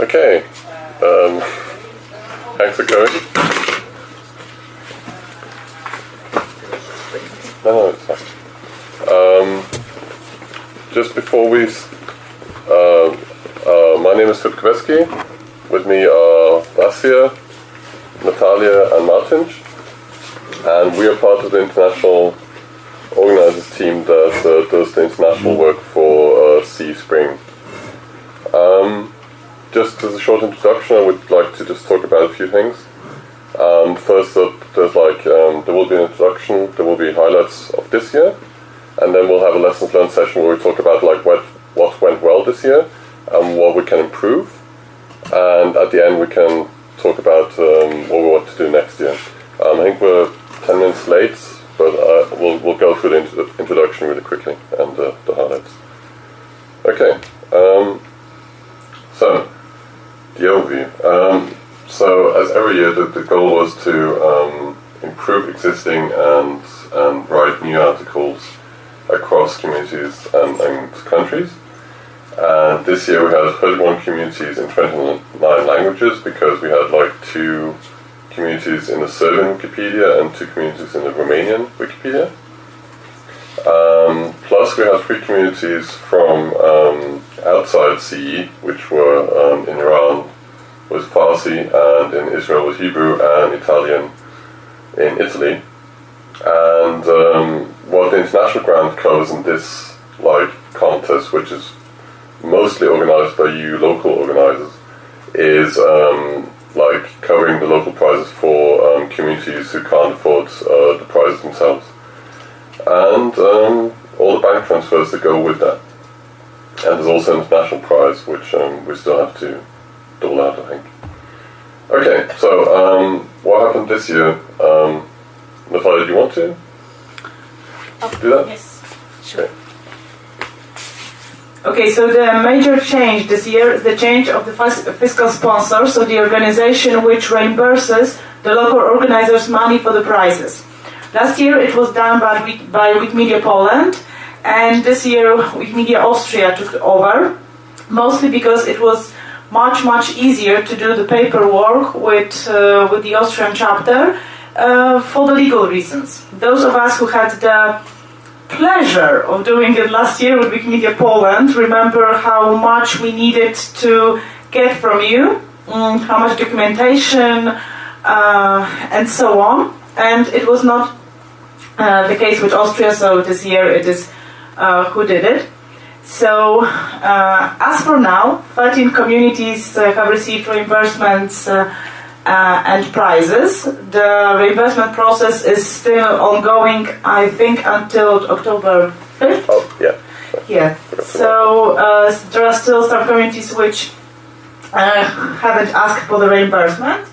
Okay. Um, thanks for going. No, no, it's fine. Um, just before we, uh, uh, my name is Kveski. With me are Vasia, Natalia, and Martin. And we are part of the international organizers team that uh, does the international work for uh, CE Spring. Um, just as a short introduction, I would like to just talk about a few things. Um, first up, there's like um, there will be an introduction, there will be highlights of this year, and then we'll have a lessons learned session where we talk about like what what went well this year and what we can improve, and at the end we can talk about um, what we want to do next year. Um, I think we're ten minutes late, but uh, we'll we'll go through the intro- introduction really quickly and uh, the highlights. Okay. Um, so, overview. Um, so, as every year, the, the goal was to um, improve existing and, and write new articles across communities and, and countries. And this year we had 31 communities in 29 languages because we had like two communities in the Serbian Wikipedia and two communities in the Romanian Wikipedia. Um, plus, we had three communities from um, outside CE, which were um, in Iran was Farsi, and in Israel was Hebrew, and Italian in Italy. And um, what the international grant covers in this like contest, which is mostly organized by you local organizers, is um, like covering the local prizes for um, communities who can't afford uh, the prizes themselves and um, all the bank transfers that go with that. And there's also an international prize, which um, we still have to dole out, I think. Okay, so um, what happened this year? Um, Natalia, do you want to do that? Yes, sure. Okay. Okay, so the major change this year is the change of the fiscal sponsor, so the organization which reimburses the local organizers money for the prizes. Last year it was done by, by Wikimedia Poland, and this year Wikimedia Austria took over, mostly because it was much much easier to do the paperwork with uh, with the Austrian chapter uh, for the legal reasons. Those of us who had the pleasure of doing it last year with Wikimedia Poland remember how much we needed to get from you, mm, how much documentation, uh, and so on. And it was not uh, the case with Austria, so this year it is who did it. So, uh, as for now, 13 communities uh, have received reimbursements uh, uh, and prizes. The reimbursement process is still ongoing, I think, until October 5th. Oh, yeah. Yeah. So uh, there are still some communities which uh, haven't asked for the reimbursement.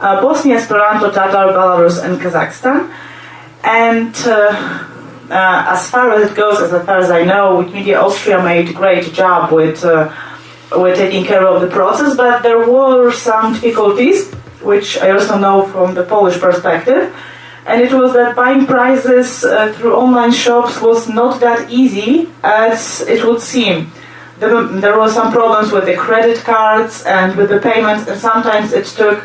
Uh, Bosnia, Esperanto, Tatar, Belarus, and Kazakhstan. And uh, as far as it goes, as far as I know, Wikimedia Austria made a great job with uh, with taking care of the process, but there were some difficulties, which I also know from the Polish perspective. And it was that buying prizes uh, through online shops was not that easy as it would seem. There, there were some problems with the credit cards and with the payments, and sometimes it took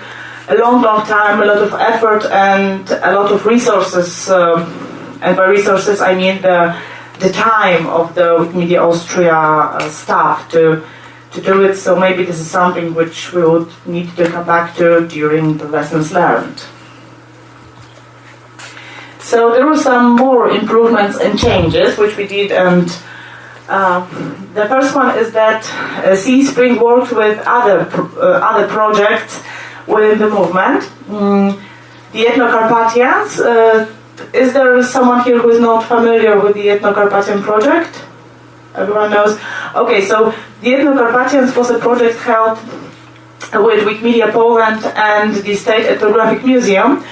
a long, long time, a lot of effort, and a lot of resources. Um, and by resources, I mean the the time of the Wikimedia Austria uh, staff to to do it. So maybe this is something which we would need to come back to during the lessons learned. So there were some more improvements and changes which we did, and um, the first one is that uh, CE Spring worked with other pro- uh, other projects within the movement. Mm, the Ethno-Carpathians. Is there someone here who is not familiar with the Ethno-Carpathian project? Everyone knows. Okay, so the Ethno-Carpathians was a project held with Wikimedia Poland and the State Ethnographic Museum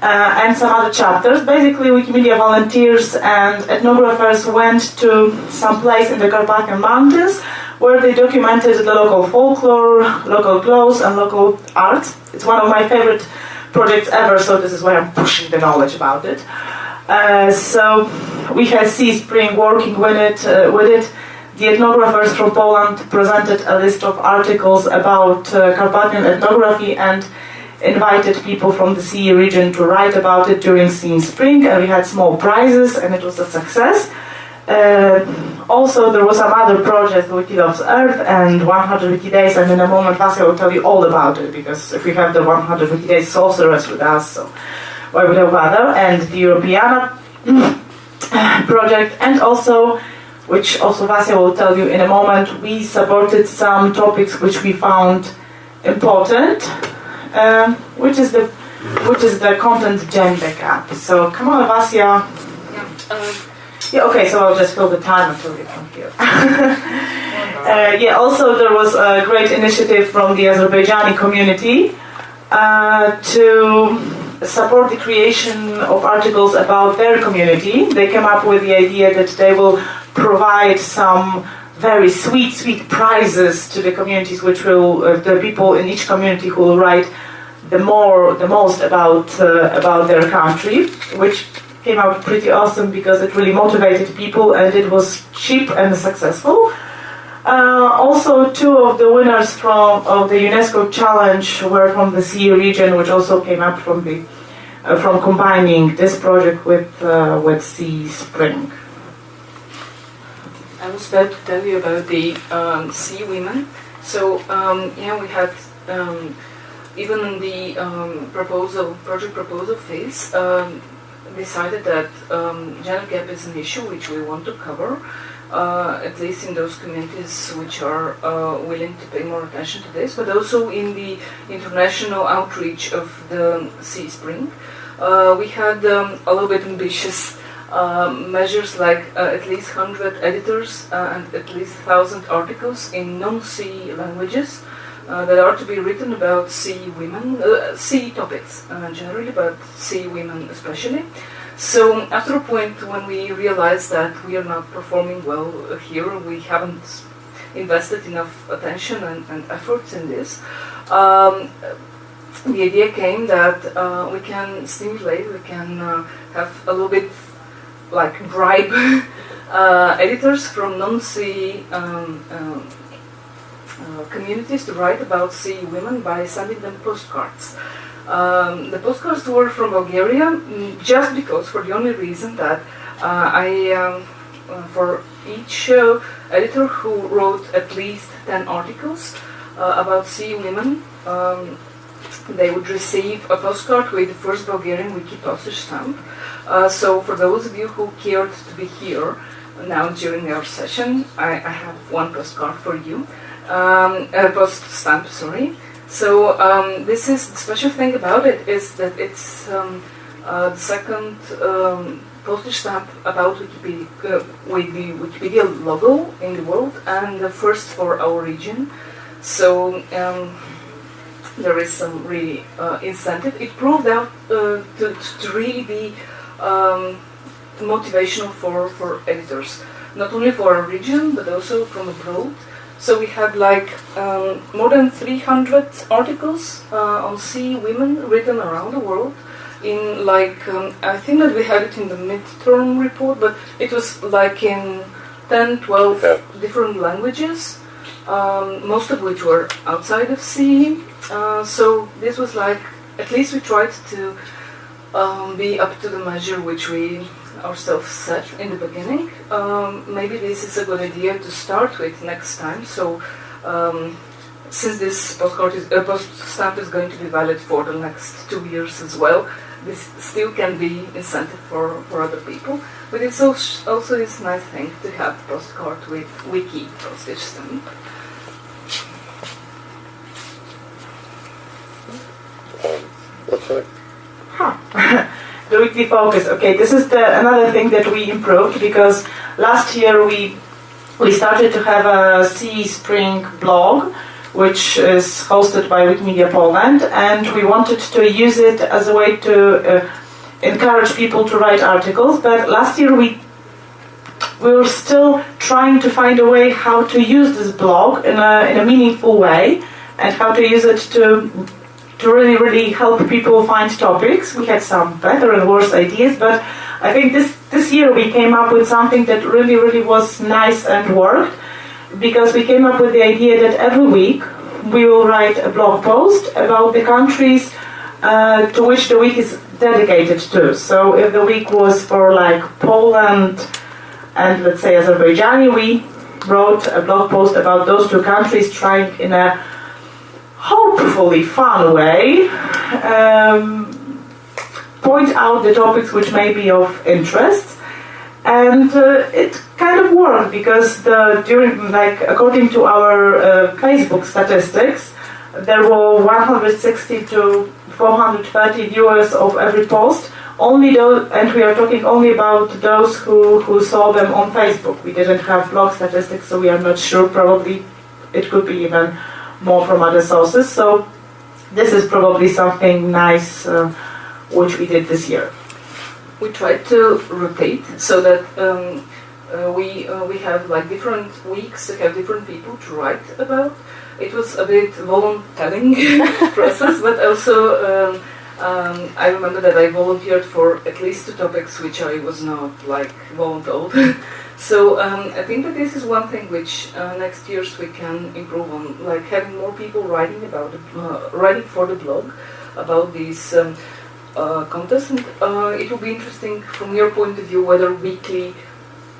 uh, and some other chapters. Basically, Wikimedia volunteers and ethnographers went to some place in the Carpathian Mountains where they documented the local folklore, local clothes, and local art. It's one of my favorite projects ever, so this is why I'm pushing the knowledge about it. Uh, so we had CE Spring working with it, uh, with it the ethnographers from Poland presented a list of articles about uh, Carpathian ethnography and invited people from the CE region to write about it during CE Spring, and we had small prizes, and it was a success. Uh, also, there was some other project, Wiki Loves Earth and 100 Wiki Days, and in a moment Vasya will tell you all about it, because if we have the 100 Wiki Days sorceress with us, so why would I bother? And the Europeana project, and also, which also Vasya will tell you in a moment, we supported some topics which we found important, um, which is the which is the content gender gap. So come on, Vasya. Yeah. Uh, yeah, okay, so I'll just fill the time until you come here. uh, yeah, also there was a great initiative from the Azerbaijani community uh, to support the creation of articles about their community. They came up with the idea that they will provide some very sweet, sweet prizes to the communities, which will uh, the people in each community who will write the more, the most about uh, about their country, which came out pretty awesome because it really motivated people and it was cheap and successful. Uh, also, two of the winners from of the UNESCO challenge were from the CE region, which also came up from the uh, from combining this project with uh, with CE Spring. I was about to tell you about the um, CE Women. So um, yeah, we had um, even in the um, proposal project proposal phase um, decided that um, gender gap is an issue which we want to cover, uh, at least in those communities which are uh, willing to pay more attention to this, but also in the international outreach of the CE Spring. Uh, we had um, a little bit ambitious uh, measures like uh, at least 100 editors uh, and at least 1,000 articles in non-CE languages uh, that are to be written about CE women, uh, CE topics uh, generally, but CE women especially. So after a point when we realized that we are not performing well here, we haven't invested enough attention and, and efforts in this, um, the idea came that uh, we can stimulate, we can uh, have a little bit like bribe uh, editors from non-CE um, um, uh, communities to write about CE women by sending them postcards. Um, the postcards were from Bulgaria mm, just because, for the only reason that uh, I, um, uh, for each editor who wrote at least 10 articles uh, about CE women, um, they would receive a postcard with the first Bulgarian wiki postage stamp. Uh, so for those of you who cared to be here now during our session, I, I have one postcard for you um, uh, post stamp, sorry. So um, this is the special thing about it is that it's um, uh, the second um, postage stamp about Wikipedia uh, with the Wikipedia logo in the world and the first for our region. So um, there is some really uh, incentive. It proved out uh, to, to really be um, motivational for, for editors, not only for our region but also from abroad. So we had like um, more than 300 articles uh, on CE women written around the world. In like, um, I think that we had it in the midterm report, but it was like in 10, 12 Yeah. different languages, um, most of which were outside of CE. Uh, so this was like, at least we tried to um, be up to the measure which we ourselves set in the beginning. Um, maybe this is a good idea to start with next time. So, um, since this postcard is, uh, post stamp is going to be valid for the next two years as well, this still can be incentive for, for other people. But it's also, also this nice thing to have postcard with wiki postage stamp. Um, what's that? Huh. the weekly focus. Okay, this is the another thing that we improved because last year we we started to have a CE Spring blog, which is hosted by Wikimedia Poland, and we wanted to use it as a way to uh, encourage people to write articles. But last year we we were still trying to find a way how to use this blog in a, in a meaningful way and how to use it to to really, really help people find topics. We had some better and worse ideas, but I think this, this year we came up with something that really, really was nice and worked. because we came up with the idea that every week we will write a blog post about the countries uh, to which the week is dedicated to. So if the week was for like Poland and let's say Azerbaijan, we wrote a blog post about those two countries, trying in a hopefully fun way um, point out the topics which may be of interest. And uh, it kind of worked because the during like according to our uh, Facebook statistics, there were 160 to 430 viewers of every post. Only those, and we are talking only about those who, who saw them on Facebook. We didn't have blog statistics, so we are not sure. Probably it could be even more from other sources. So this is probably something nice uh, which we did this year. We tried to rotate so that um, uh, we uh, we have like different weeks to have different people to write about. It was a bit volunteering process, but also um, um, I remember that I volunteered for at least two topics which I was not like voluntold. so um, I think that this is one thing which uh, next years we can improve on, like having more people writing about the, uh, writing for the blog about these. Um, uh, contest. And uh, it will be interesting from your point of view whether weekly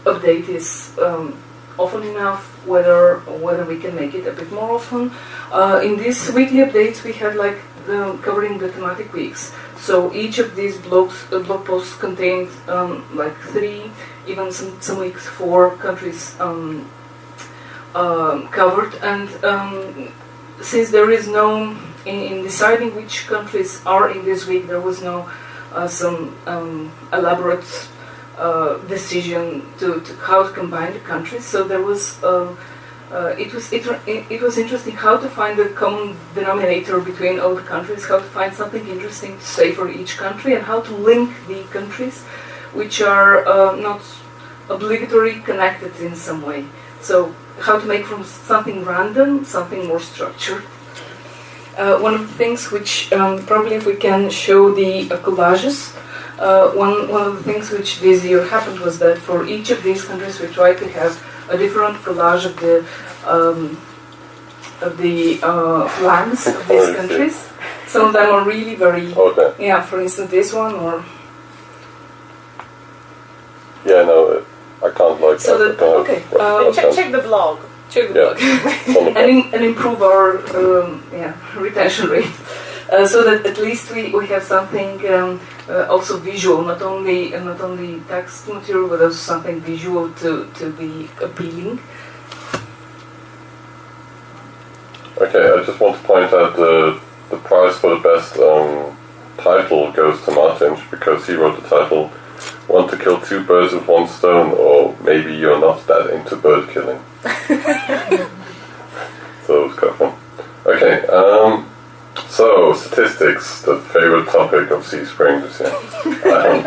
update is um, often enough, whether whether we can make it a bit more often. Uh, in these weekly updates, we had like the, covering the thematic weeks. So each of these blogs, uh, blog posts contained um, like three, even some, some weeks four countries um, um covered. And um, since there is no in, in, deciding which countries are in this week, there was no uh, some um, elaborate uh, decision to, to, how to combine the countries. So there was um, uh, it was it, it was interesting how to find the common denominator between all the countries, how to find something interesting to say for each country, and how to link the countries, which are uh, not obligatory connected in some way. So how to make from something random something more structured. Uh, one of the things which um, probably if we can show the uh, collages, uh, one, one of the things which this year happened was that for each of these countries we tried to have a different collage of the um, of the uh, flags of these countries. Some of them are really very yeah. For instance, this one or yeah, no, I can't like. So that, okay, uh, check, check the blog check the yeah. and, in, and improve our um, yeah, retention rate. Uh, so that at least we, we have something um, uh, also visual, not only uh, not only text material, but also something visual to, to be appealing. Okay, I just want to point out the the prize for the best um, title goes to Martin because he wrote the title "Want to kill two birds with one stone," or maybe you're not that into bird killing. so it was kind of fun. Okay, um, so statistics, the favorite topic of CE Spring this year. Um,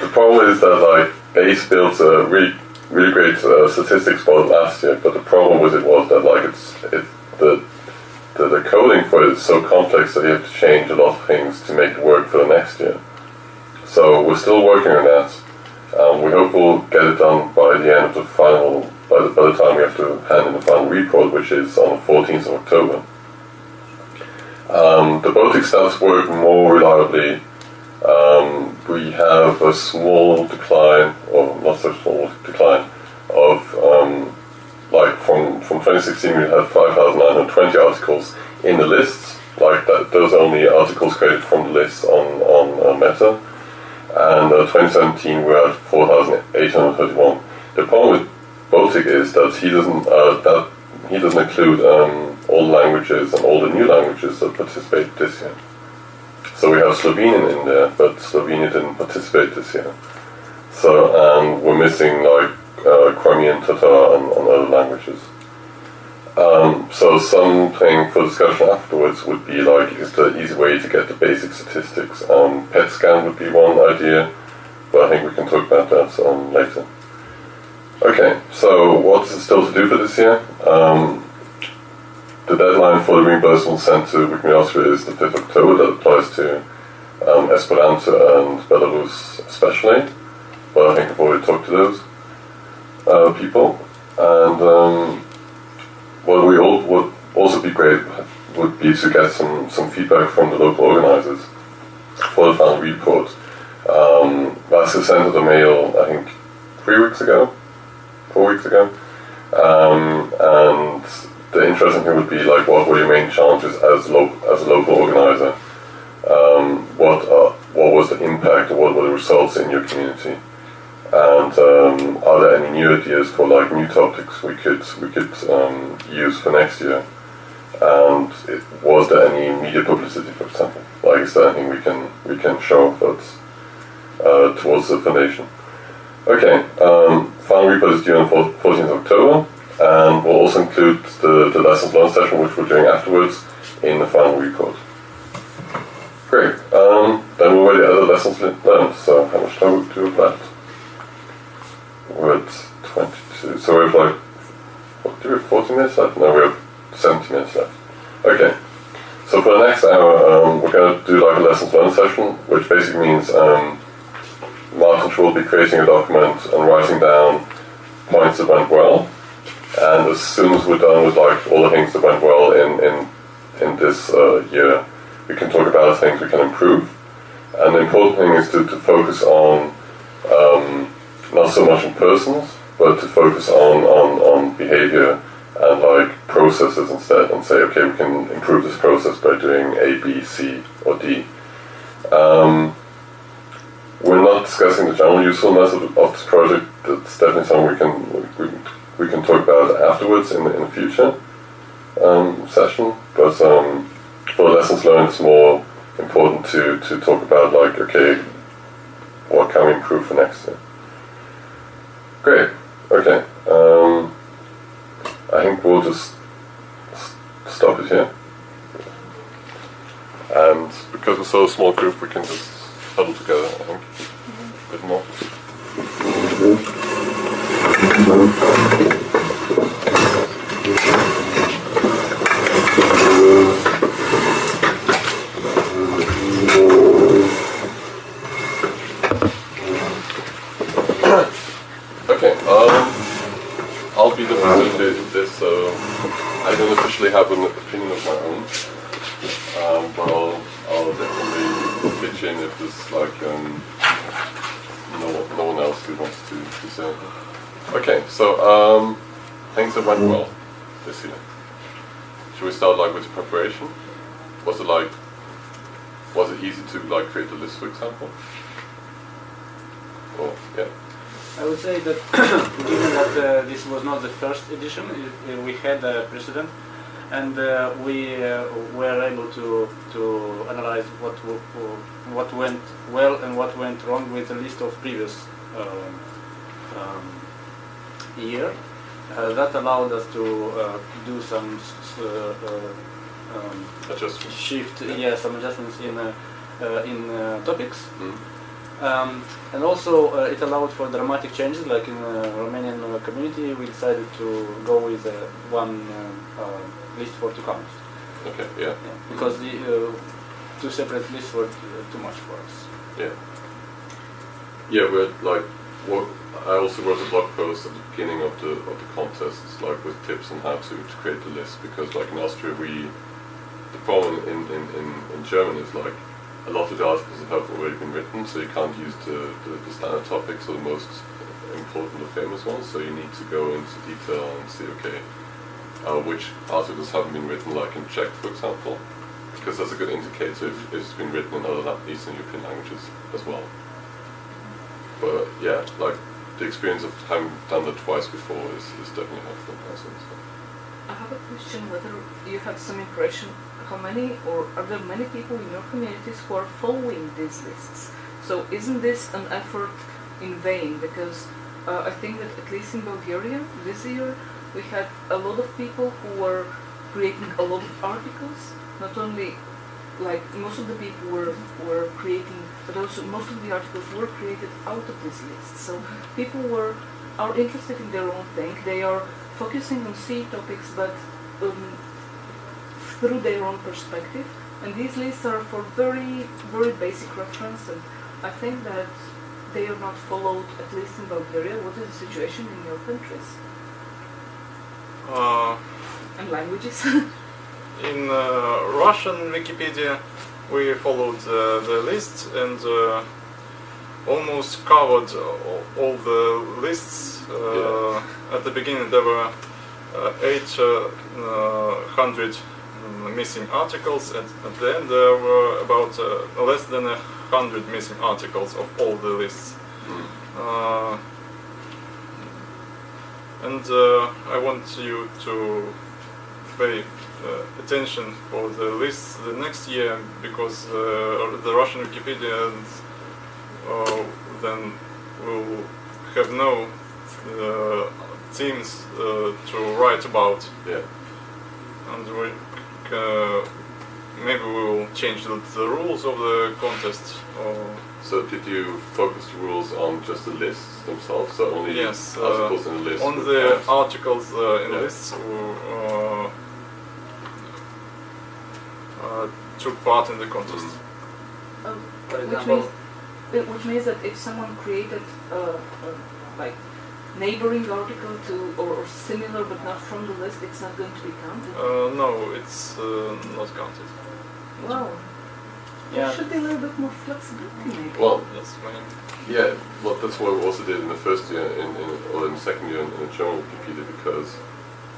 the problem is that like Base built a really really great uh, statistics model last year, but the problem with it was that like it's it the the, the coding for it is so complex that you have to change a lot of things to make it work for the next year. So we're still working on that. Um, we hope we'll get it done by the end of the final by the, by the time we have to hand in the final report, which is on the 14th of October. Um, the Baltic stats work more reliably. Um, we have a small decline, or not so small decline, of um, like from, from 2016 we had 5,920 articles in the lists, like that, those are only articles created from the list on, on uh, Meta. And uh, 2017 we're at 4,831. The problem with Baltic is that he doesn't uh, that he doesn't include um, all languages and all the new languages that participate this year. So we have Slovenian in there, but Slovenia didn't participate this year. So and we're missing like uh, Crimean Tatar and, and other languages. Um, so something for discussion afterwards would be like, is the easy way to get the basic statistics? Um, PetScan would be one idea, but I think we can talk about that um, later. Okay, so what is still to do for this year? Um, the deadline for the reimbursement sent to Wikimedia is the 5th of October. That applies to um, Esperanto and Belarus especially. But I think I've already talked to those uh, people. and um, what we all would be great would be to get some, some feedback from the local organizers for the final report. Um, Vasya sent a mail, I think, three weeks ago, four weeks ago, um, and the interesting thing would be like, what were your main challenges as lo- as a local organizer? Um, what uh, what was the impact, what were the results in your community? And um, are there any new ideas for like new topics we could we could um, use for next year? And it, was there any media publicity, for example? Like, is there anything we can we can show that's uh, towards the foundation? Okay, um, final report is due on 14th October, and we'll also include the, the lessons learned session, which we're doing afterwards, in the final report. Great. Um, then we're already at the other lessons learned. So how much time do we have left? We're at 22. So we have like, what, do we have 40 minutes left? No, we have 70 minutes left. Okay. So for the next hour, um, we're going to do like a lessons learned session, which basically means um, Martin will be creating a document and writing down points that went well. And as soon as we're done with like all the things that went well in in in this uh, year, we can talk about things we can improve. And the important thing is to, to focus on um, not so much on persons, but to focus on, on, on behavior and like processes instead and say, okay, we can improve this process by doing A, B, C, or D. Um, we're not discussing the general usefulness of, of this project. That's definitely something we can we, we can talk about afterwards in the, in the future um, session. But um, for lessons learned, it's more important to, to talk about like, okay, what can we improve for next year? Great. Okay. Um, I think we'll just stop it here. And because we're so small group, we can just huddle together, I think, a bit more. okay, um, I'll be the facilitator of this, so I don't officially have an opinion of my own. Um, but I'll, I'll definitely pitch in if there's like um, no, no one else who wants to, to say anything. Okay, so um, things have went well this year. Should we start like with preparation? Was it like, was it easy to like create a list, for example? Or yeah. I would say that given that uh, this was not the first edition, it, uh, we had a precedent, and uh, we uh, were able to to analyze what w- what went well and what went wrong with a list of previous um, um, year. Uh, that allowed us to uh, do some uh, uh, um, Adjustments. shift, yeah, some adjustments in uh, uh, in uh, topics. Mm. Um, and also uh, it allowed for dramatic changes, like in uh, Romanian uh, community, we decided to go with uh, one list for two counts. Okay, yeah. Yeah, because the uh, two separate lists were uh, too much for us. Yeah. Yeah, we're like, what, I also wrote a blog post at the beginning of the of the contest, like with tips on how to, to create the list because like in Austria we, the problem in, in, in, in German is like a lot of the articles have already been written, so you can't use the, the, the standard topics or the most important or famous ones, so you need to go into detail and see, okay, uh, which articles haven't been written, like in Czech, for example, because that's a good indicator if, it's been written in other Eastern European languages as well. But yeah, like the experience of having done that twice before is, is definitely helpful. So. I have a question whether you have some impression how many or are there many people in your communities who are following these lists? So isn't this an effort in vain? Because uh, I think that at least in Bulgaria this year we had a lot of people who were creating a lot of articles. Not only like most of the people were were creating, but also most of the articles were created out of this list. So people were are interested in their own thing. They are focusing on C topics, but um, through their own perspective. And these lists are for very, very basic reference. And I think that they are not followed, at least in Bulgaria. What is the situation in your countries? Uh, and languages. in uh, Russian Wikipedia, we followed uh, the list and uh, almost covered all, all the lists. Uh, At the beginning, there were uh, 800 mm, missing articles, and at the end, there were about uh, less than a hundred missing articles of all the lists. Uh, and uh, I want you to pay uh, attention for the lists the next year because uh, the Russian Wikipedia uh, then will have no uh, themes uh, to write about Yeah. and we uh, maybe we will change the, the rules of the contest or So did you focus the rules on just the lists themselves? So only Yes, uh, articles in the list? on the count? articles uh, in Yeah. lists who uh, uh, took part in the contest. Mm. Um, which means, uh, which means that if someone created uh, uh, like neighboring article to or, or similar but not from the list, it's not going to be counted. Uh, no, it's uh, not counted. wow. Yeah. There should be a little bit more flexibility maybe. Well, That's my yeah, well, that's what we also did in the first year, in, in or in the second year in, in the German Wikipedia, because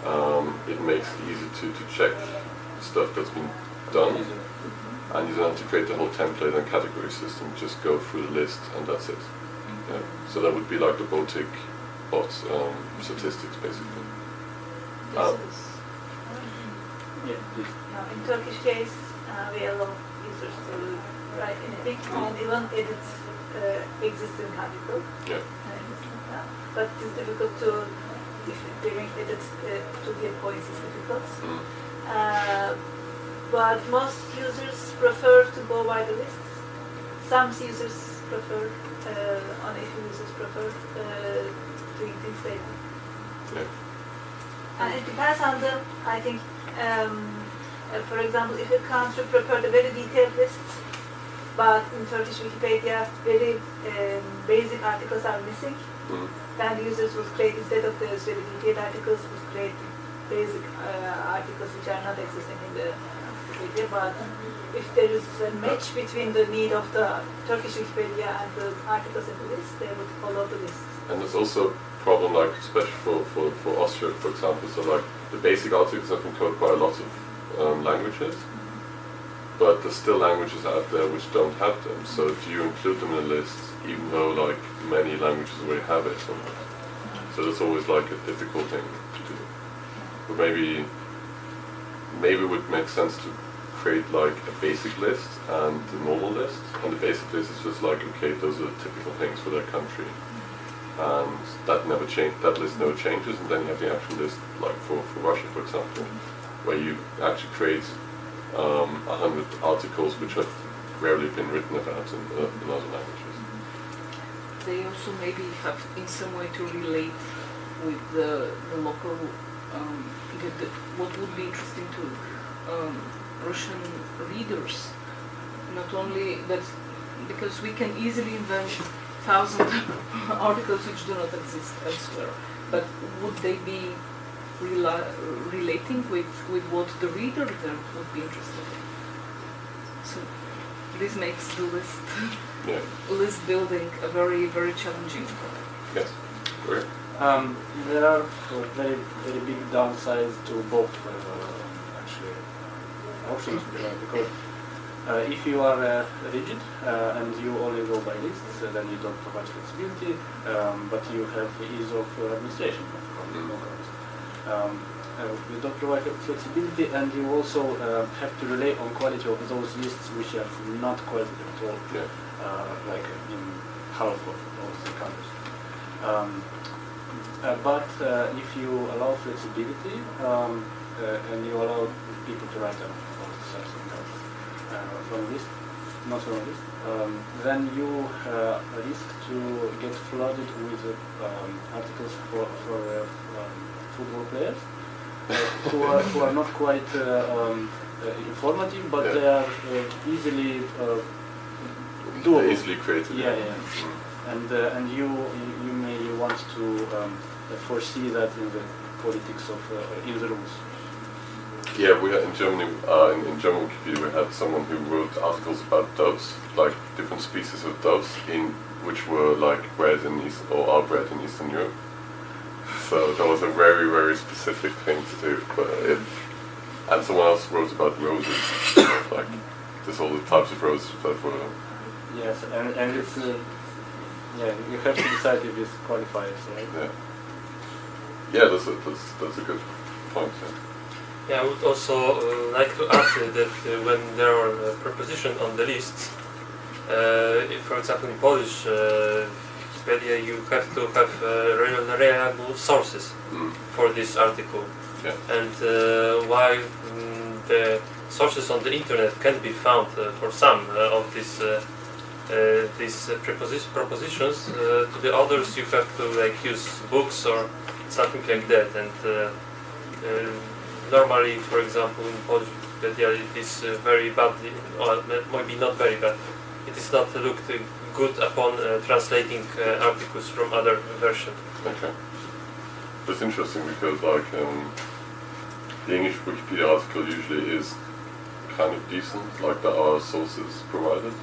um, it makes it easy to, to check stuff that's been done, and you don't have to create the whole template and category system. Just go through the list, and that's it. Yeah. So that would be like the Baltic bot um, statistics, basically. This is- yeah. Now, in Turkish case, uh, we allow users to write anything and even edit uh, existing article. Yeah. Uh, but it's difficult to, if doing edit uh, to give points is difficult. Mm. Uh, but most users prefer to go by the lists. Some users prefer, uh, only few users prefer things later. Yeah. And it depends on the, I think, um, uh, for example, if a country prepared a very detailed list, but in Turkish Wikipedia, very um, basic articles are missing, Mm. then the users would create, instead of those very detailed articles, would create basic uh, articles which are not existing in the Wikipedia. But if there is a match between the need of the Turkish Wikipedia and the articles in the list, they would follow the list. And there's also problem, like especially for, for, for Austria, for example. So like the basic articles have been coded by a lot of um, languages, but there's still languages out there which don't have them. So do you include them in the list, even though like many languages already have it? So that's always like a difficult thing to do. But maybe maybe it would make sense to create like a basic list and a normal list. And the basic list is just like okay, those are typical things for their country and that never change that list never changes and then you have the actual list like for, for Russia for example where you actually create um, hundred articles which have rarely been written about in, uh, in other languages. They also maybe have in some way to relate with the, the local, um, the, the, what would be interesting to um, Russian readers. Not only that, because we can easily invent thousand articles which do not exist elsewhere, but would they be rela- relating with, with what the reader there would be interested in? So this makes the list Yeah. list building a very very challenging. Yes. Great. Um, there are uh, very very big downsides to both uh, actually options uh, because uh, if you are uh, rigid uh, and you only go by lists, uh, then you don't provide flexibility, um, but you have ease of uh, administration Mm. no course. Um, uh, you don't provide flexibility and you also uh, have to rely on quality of those lists which are not quality at all Yeah. uh, like in half of the countries. Um, uh, but uh, if you allow flexibility um, uh, and you allow people to write down or something else uh, from not from list, um, then you uh, risk to get flooded with um, articles for, for uh, um, football players uh, who, are, who are not quite uh, um, uh, informative, but Yeah. they are uh, easily uh, doable. Easily created. Yeah, yeah. Mm. And uh, and you you you may want to um, foresee that in the politics of uh, in the rules. Yeah, we had in Germany, uh, in, in German Wikipedia, we had someone who wrote articles about doves, like different species of doves, in which were like bred in East or are bred in Eastern Europe. So that was a very, very specific thing to do. But it, and someone else wrote about roses, like just all the types of roses that were. Yes, and, and it's uh, yeah, you have to decide if this qualifies, right? Yeah. Yeah, that's a, that's that's a good point. Yeah. Yeah, I would also uh, like to add uh, that uh, when there are uh, prepositions on the list, uh, if, for example in Polish uh, Wikipedia, you have to have uh, rel- reliable sources Mm. for this article. Yeah. And uh, while mm, the sources on the internet can be found uh, for some uh, of these uh, uh, these uh, propositions, uh, to the others you have to like use books or something like that. And uh, uh, normally, for example, in Polish Wikipedia, it is uh, very badly, or maybe not very bad. It is not looked uh, good upon uh, translating uh, articles from other versions. Okay. That's interesting because like um, the English Wikipedia article usually is kind of decent, like there are sources provided,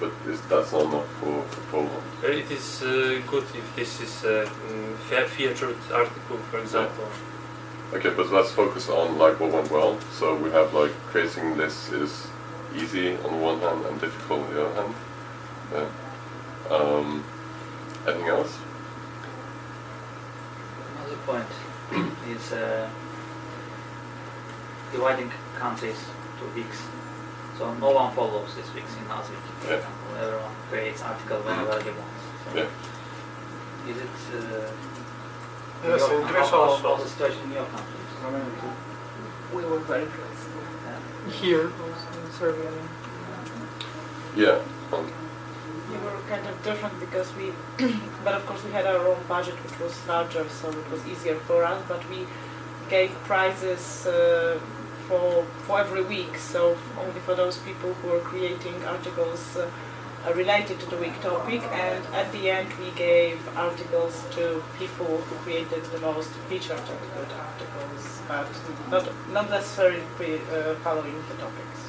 but is that's not enough for, for Poland. Uh, It is uh, good if this is a mm, fe- featured article, for example. Okay, but let's focus on like what went well. So we have like creating this is easy on the one hand and difficult on the other hand. Yeah. Um, anything else? Another point is uh, dividing countries to weeks. So no one follows this weeks in for Yeah. Everyone creates article whenever he wants. So Yeah. Is it uh, Yes, your, in Greece how, how- also. how's the situation in your country? We were very flexible. Here, also in Serbia. Yeah. Um, We were kind of different because we, but of course we had our own budget which was larger, so it was easier for us. But we gave prizes uh, for for every week, so only for those people who were creating articles uh, related to the week topic. And at the end, we gave articles to people who created the most featured articles, but not not necessarily pre, uh, following the topics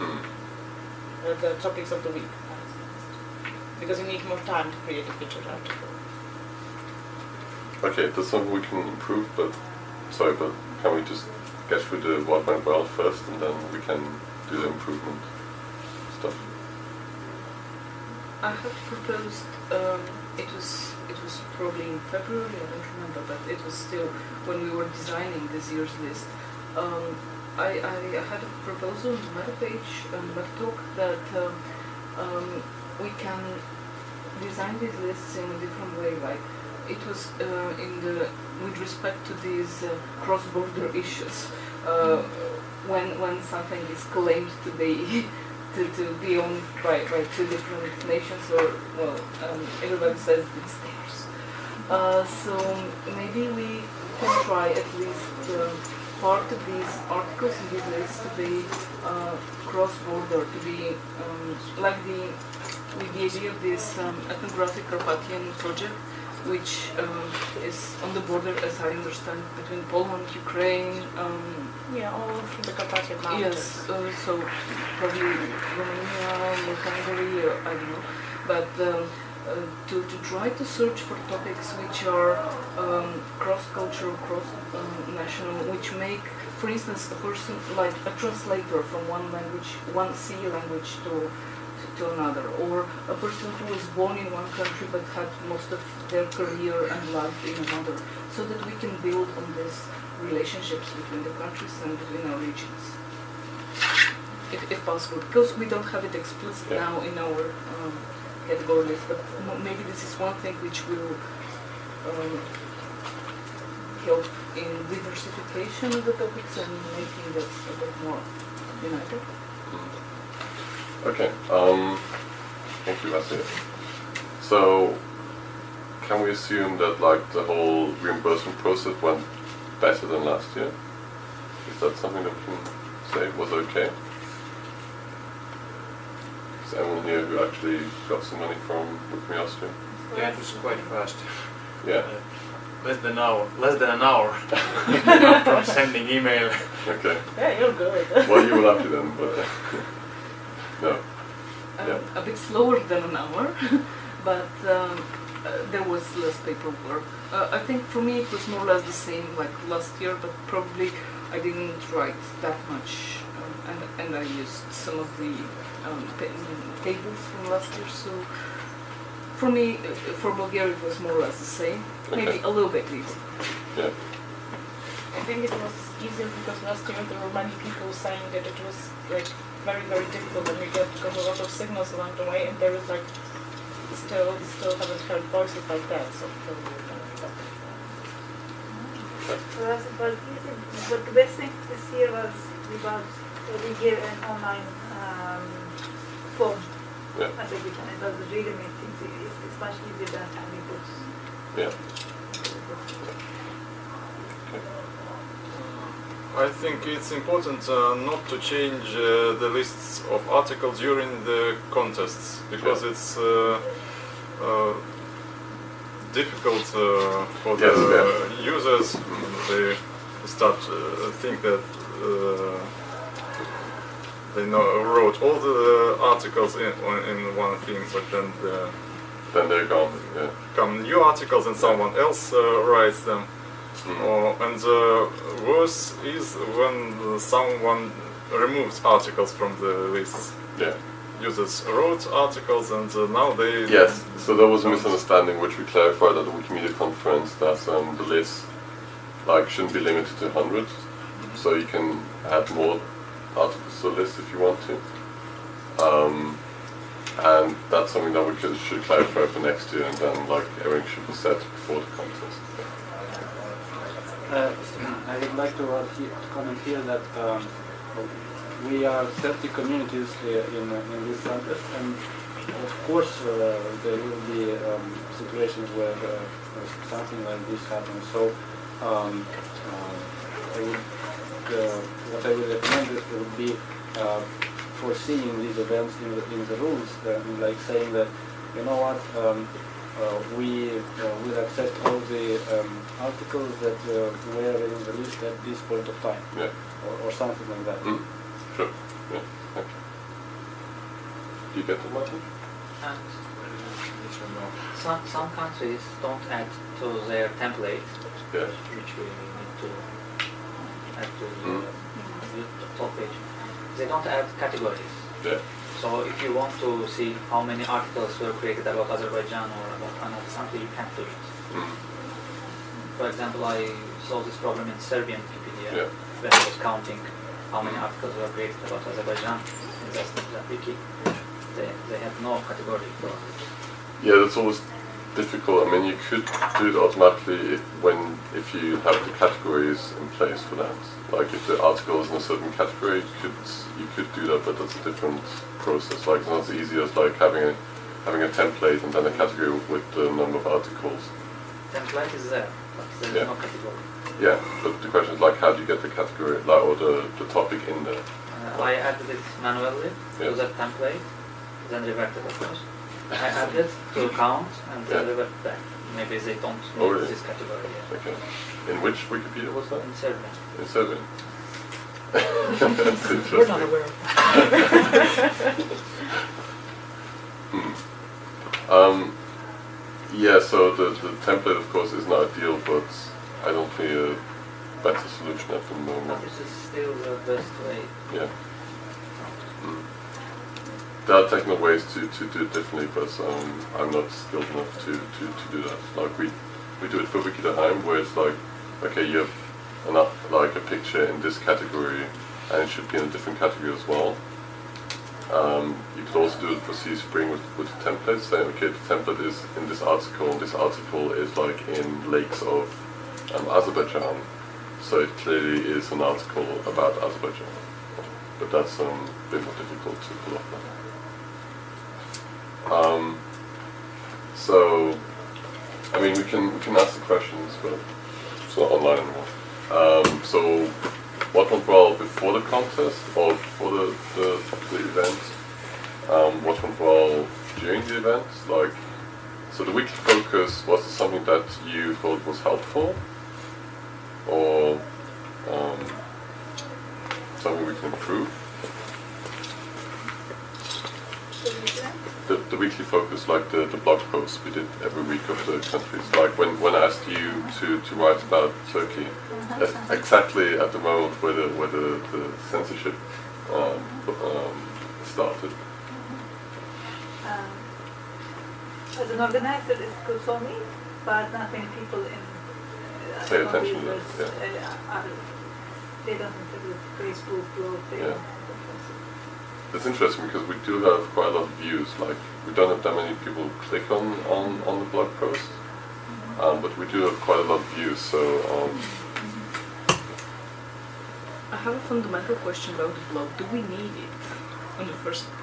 uh, the topics of the week. Because you need more time to create a featured article. Okay, that's something we can improve, but sorry, but can we just get through the what went well first and then we can do the improvement stuff? I have proposed. Um, it was it was probably in February. I don't remember, but it was still when we were designing this year's list. Um, I, I had a proposal on the meta page, but talk that um, um, we can design these lists in a different way. Like it was uh, in the with respect to these uh, cross-border issues. Uh, when when something is claimed to be to, to be owned by, by two different nations or well um, everybody says it's theirs. Uh, so maybe we can try at least um, part of these articles in to be uh, cross-border to be um, like the with the idea of this um, ethnographic Carpathian project which um, is on the border as I understand between Poland, Ukraine, um, Yeah, all through the Carpathian Mountains. Yes, uh, so probably Romania or Hungary, or I don't know. But um, uh, to, to try to search for topics which are um, cross-cultural, cross-national, which make, for instance, a person like a translator from one language, one C language to to another, or a person who was born in one country but had most of their career and life in another, so that we can build on these relationships between the countries and between our regions, if, if possible. Because we don't have it explicit Yeah. now in our um, category list, but m- maybe this is one thing which will um, help in diversification of the topics and making us a bit more united. Okay. Um, thank you, that's it. So, can we assume that like the whole reimbursement process went better than last year? Is that something that we can say was okay? Is anyone here who actually got some money from With Me Austria? Yeah, it was quite fast. Yeah. less than an hour, less than an hour from sending email. Okay. Yeah, you're good. Well, you were lucky then, but no. um, Yeah. a bit slower than an hour, but um, uh, there was less paperwork. Uh, I think for me it was more or less the same like last year, but probably I didn't write that much, um, and, and I used some of the um, tables from last year. So for me, uh, for Bulgaria it was more or less the same, maybe a little bit easy. Yeah. I think it was easier because last year there were many people saying that it was like very very difficult and we get got a lot of signals along the way and there is like still still haven't heard voices like that so probably we're gonna be better. For us, it easy, but the best thing this year was we got we gave an online um, form Yeah. at every time. It was really made things easy. It's, it's much easier than having books. Yeah. I think it's important uh, not to change uh, the lists of articles during the contests because Yeah. it's uh, uh, difficult uh, for Yes, the users. They start uh, think that uh, they know, wrote all the articles in, in one thing, but then the, Then they're gone. Yeah. come new articles and someone else uh, writes them. Mhm. Or, and uh, worse is when someone removes articles from the lists. Yeah. Users wrote articles and uh, now they. Yes. So there was a misunderstanding which we clarified at the Wikimedia conference that um, the list like shouldn't be limited to 100. So you can add more articles to the list if you want to. Um, and that's something that we could, should clarify for next year and then like everything should be set before the contest. Uh, I would like to he- to comment here that um, we are 30 communities uh, in, uh, in this contest, and of course uh, there will be um, situations where uh, something like this happens. So um, uh, I would, uh, what I would recommend is would be uh, foreseeing these events in the, in the rules, uh, like saying that, you know what, um, uh, we uh, will accept all the um, articles that uh, were in the list at this point of time, Yeah. or, or something like that. Mm. Sure. Yeah. Thank you. Do you get the Martin? And some, some countries don't add to their template, Yeah. which we need to add to the, Mm. the top page. They don't add categories. Yeah. So if you want to see how many articles were created about Azerbaijan or about another country, you can't do it. Mm. For example, I saw this problem in Serbian Wikipedia Yeah. when I was counting how many articles were created about Azerbaijan in that, that wiki. They, they had no category for it. Yeah, that's always difficult. I mean, you could do it automatically if, when if you have the categories in place for that. Like if the article is in a certain category, you could you could do that, but that's a different process. Like it's not as easy as like having a having a template and then a category with the number of articles. Template is there, but there Yeah. no category. Yeah, but the question is like, how do you get the category, like, or the, the topic in there? Uh, I added it manually Yeah. to that template, then reverted of course. I added to count and then Yeah. revert back. Maybe they don't Oh, really? this category yet. Okay. In which Wikipedia was that? In Serbian. In Serbian. That's interesting. We're not aware of that. Um, yeah, so the, the template, of course, is not ideal, but I don't see a better solution at the moment. this is still the best way. Yeah. Mm. There are technical ways to, to do it differently, but um, I'm not skilled enough to, to, to do that. Like we, we do it for Wikidaheim, where it's like, okay, you have up- like a picture in this category, and it should be in a different category as well. Um, you could also do it for CE Spring with, with templates, saying, okay, the template is in this article, and this article is like in lakes of um, Azerbaijan. So it clearly is an article about Azerbaijan. But that's um, a bit more difficult to pull off now. Um, so, I mean, we can we can ask the questions, but it's not online anymore. Um, so, what went well before the contest or before the, the, the event? Um, what went well during the event? Like, So the weekly focus was something that you thought was helpful, or um, something we can improve? The, the weekly focus, like the, the blog posts we did every week of the countries, like when, when I asked you to, to write about Turkey, uh, exactly at the moment where the, where the, the censorship um, um, started. Um, as an organizer, it's good for me, but not many people in uh, Pay attention that, uh, are, they don't have Facebook blog, they Yeah. Don't have a It's interesting because we do have quite a lot of views. Like we don't have that many people click on, on, on the blog post, um, but we do have quite a lot of views. So um, I have a fundamental question about the blog. Do we need it in the first place?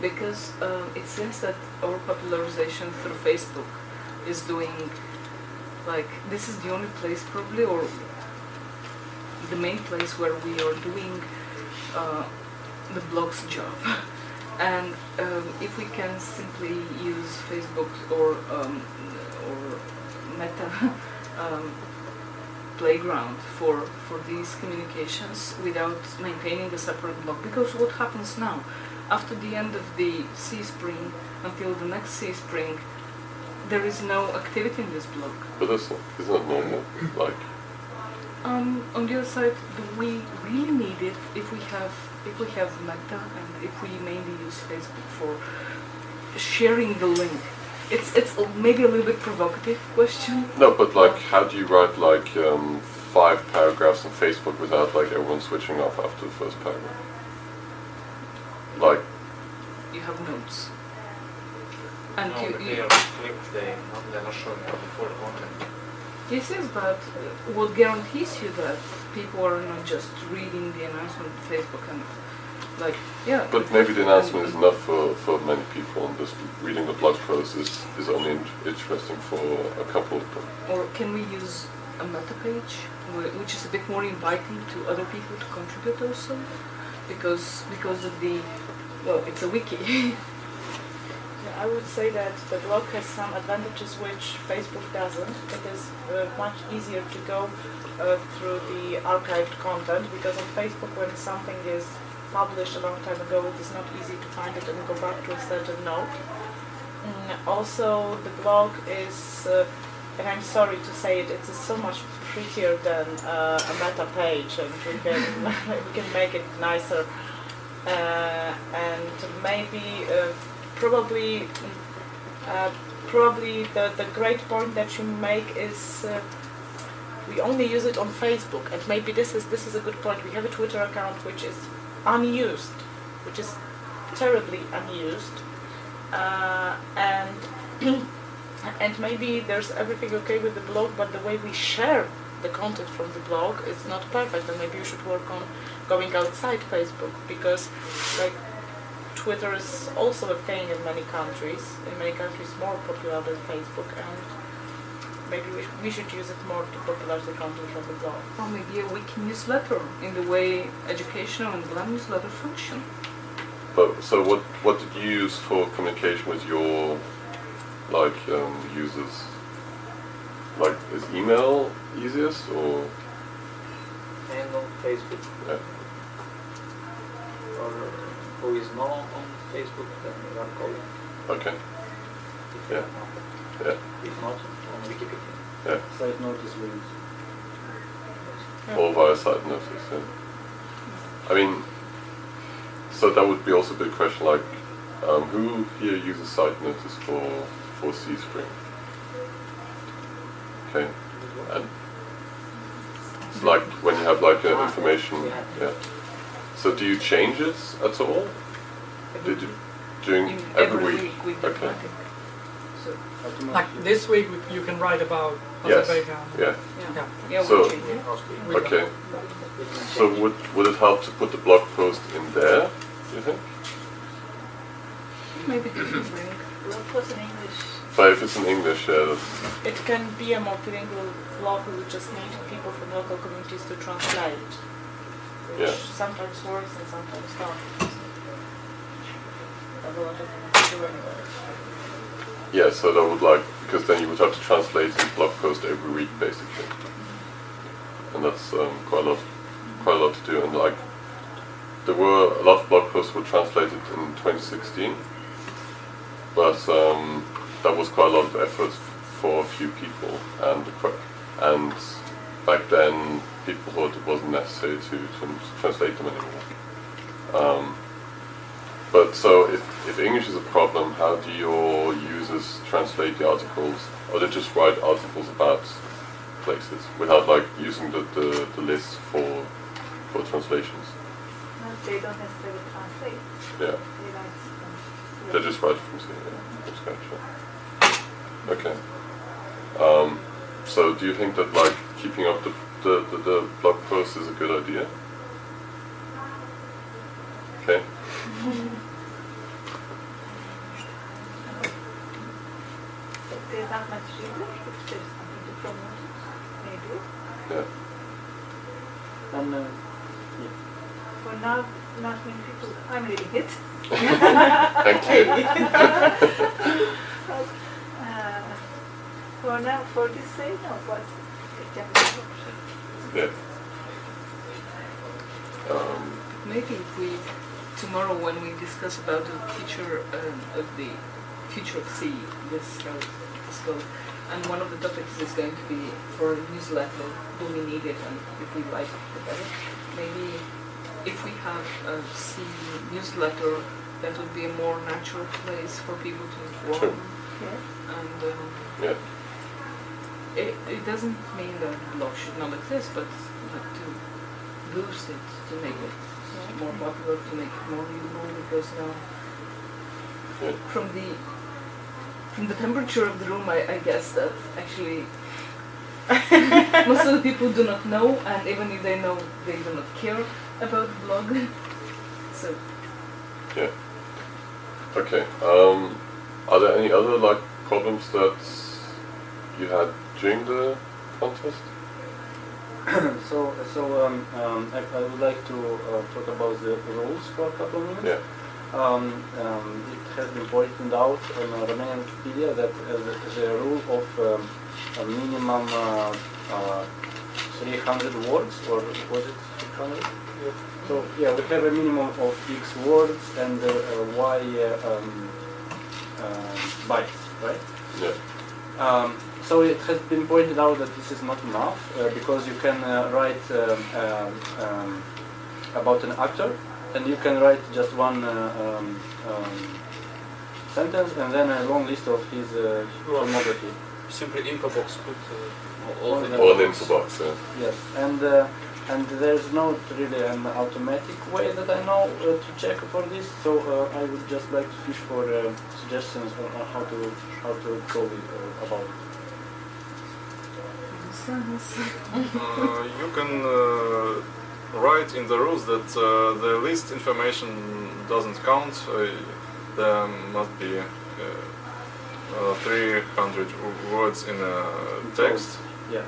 Because um, it seems that our popularization through Facebook is doing like this is the only place probably or the main place where we are doing uh, the blog's job. And um, if we can simply use Facebook or um, or Meta um, playground for for these communications without maintaining a separate blog, because what happens now, after the end of the CE Spring until the next CE Spring, there is no activity in this blog. but that's not, it's not normal. Like Um, on the other side, do we really need it if we have if we have Meta and if we mainly use Facebook for sharing the link? It's it's maybe a little bit provocative question. no, but like how do you write like um, five paragraphs on Facebook without like everyone switching off after the first paragraph? Like You have notes, and No, you, but you they are clicked, they, not- they're not showing up the full content. Yes, yes, but uh, what guarantees you that people are not just reading the announcement on Facebook and like, yeah. But maybe the announcement is enough for, for many people, and just reading the blog post is, is only interesting for a couple of them. Or can we use a meta page, which is a bit more inviting to other people to contribute also, because because of the well, it's a wiki. I would say that the blog has some advantages which Facebook doesn't. It is uh, much easier to go uh, through the archived content because on Facebook when something is published a long time ago it is not easy to find it and go back to a certain note. Mm, also the blog is, uh, and I'm sorry to say it, it's so much prettier than uh, a meta page and we can, we can make it nicer uh, and maybe uh, probably uh, probably the, the great point that you make is uh, we only use it on Facebook. And maybe this is this is a good point. We have a Twitter account which is unused which is terribly unused. Uh, and and maybe there's everything okay with the blog but the way we share the content from the blog is not perfect. And maybe you should work on going outside Facebook because like Twitter is also a thing in many countries, in many countries more popular than Facebook and maybe we, sh- we should use it more to popularize the content from the blog. or maybe a wiki newsletter in the way educational and GLAM newsletter function. But so what what did you use for communication with your like um, users? Like is email easiest or And on Facebook, yeah. or who is not on Facebook, then we are calling. okay If Yeah. yeah If not, on Wikipedia. yeah Side notice links. or via site notice yeah. I mean so that would be also a big question like um, who here uses site notice for for CE Spring? Okay and it's like when you have like uh, information yeah. So do you change it at all? Did you during In every, week? we do Okay. nothing. So, Like this week, you can write about Yes. Azerbaijan. Um, yeah. yeah, Yeah. yeah, So- change it. We don't- Okay. So would would it help to put the blog post in there? Do you think? Maybe different blog post in English. But if it's in English, yeah, that's, It can be a multilingual blog, we just need people from local communities to translate, which Yeah. sometimes works and sometimes not. Have a lot of people to do anyway. Yeah, so that would like because then you would have to translate the blog post every week basically, and that's um, quite a lot, quite a lot to do. And like, there were a lot of blog posts were translated in 2016, but um, that was quite a lot of effort for a few people, and and back then people thought it wasn't necessary to, translate them anymore. Um, but so if, if English is a problem, how do your users translate the articles? Or they just write articles about places without like using the, the, the list for for translations? No, they don't necessarily translate. Yeah. They write from They just write from scratch, yeah, from scratch. yeah. Okay. Um, so do you think that like keeping up the, the, the, the blog post is a good idea? Okay. Not much reader if there's something to promote it, maybe. Yeah. And uh, For now, not many people, I'm reading it. Thank you. Uh, For now, for this say, no, but it can be an option. Yeah. Um, Maybe if we, tomorrow when we discuss about the future um, of the future of C, this uh, and one of the topics is going to be for a newsletter, do we need it and if we like it, better. Maybe if we have a C newsletter, that would be a more natural place for people to Sure. inform. And um, yeah. It, it doesn't mean that blog should not exist, but like to boost it, to make it more popular, to make it more usable, because now from the from the temperature of the room, I, I guess that actually most of the people do not know, and even if they know, they do not care about the blog. So Yeah. Okay. Um, are there any other like problems that you had during the contest? so, so um, um, I, I would like to uh, talk about the rules for a couple of minutes. Yeah. Um, um, it has been pointed out on uh, Romanian Wikipedia that uh, the, the rule of um, a minimum uh, uh, 300 words, or was it 600? So yeah, we have a minimum of X words and uh, uh, Y uh, um, uh, bytes, right? Yeah. So it has been pointed out that this is not enough uh, because you can uh, write um, um, um, about an actor and you can write just one uh, um, um, sentence and then a long list of his uh, filmography. Simply info box put uh, all All the the- info box, yeah. Yes, and uh, and there's not really an automatic way that I know uh, to check for this. So uh, I would just like to fish for uh, suggestions on, on how to how to go with, uh, about. it. Uh, you can uh, write in the rules that uh, the least information doesn't count. Uh, there must be uh, uh, 300 words in a text. Yeah.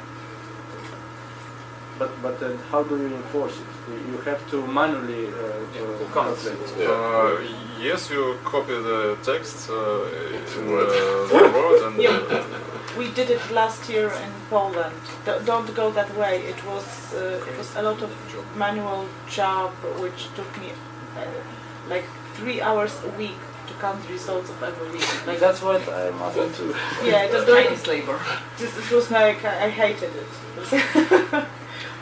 But but uh, how do you enforce it? You- You have to manually uh, who translate. Yeah. Uh, yes, you copy the text uh, in in uh, the Word and uh, We did it last year in Poland. D- don't go that way. It was uh, it was a lot of manual job, which took me uh, like three hours a week to count the results of every week. Like That's what I'm asking too. yeah, it was Chinese labor. this, this was like I, I hated it.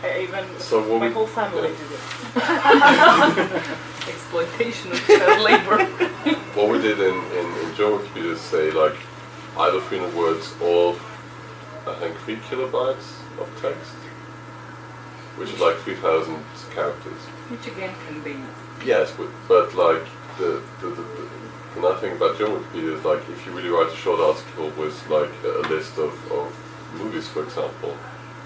I even So what my we- whole family yeah. did it. Exploitation of child labor. What we did in, in, in German Wikipedia is say like either 300 words or I think 3 kilobytes of text, which is like 3,000 characters. Which again can be Yes, but, but like the, the, the, the, the nice thing about German Wikipedia is like if you really write a short article with like a list of, of movies, for example,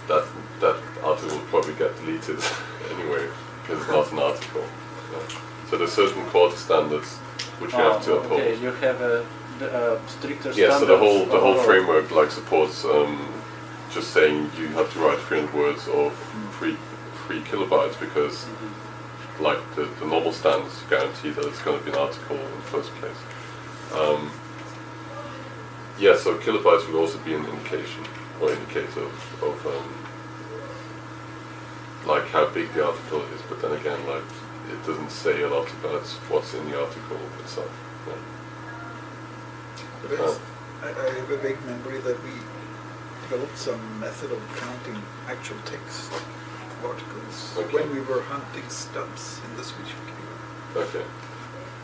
that that article will probably get deleted anyway because it's not an article. Yeah. So there's certain quality standards which you have ah, to Oh, uphold. okay, you have a, the, uh, stricter Yeah, so the whole the whole framework like supports um, just saying you have to write 300 words of three three kilobytes because like the, the normal standards guarantee that it's going to be an article in the first place. Um, Yeah, so kilobytes would also be an indication or indicator of, of um, like how big the article is, but then again, like it doesn't say a lot about what's in the article itself. Yeah. But I, I have a vague memory that we developed some method of counting actual text of articles Okay. when we were hunting stubs in the Swedish Wikipedia. Okay,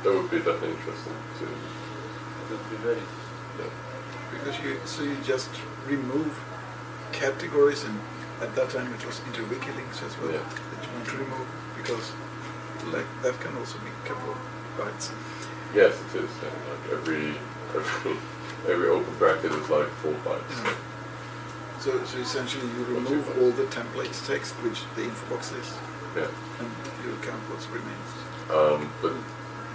that would be definitely interesting to. It would be very Yeah. Because you, so you just remove categories and at that time it was interwiki links as well Yeah. that you want to remove because like that can also be a couple of bytes. Yes, it is. Yeah. Uh, like every every every open bracket is like four bytes. Yeah. So, so essentially you remove all the templates text which the info box is Yeah. and you count what remains. Um, but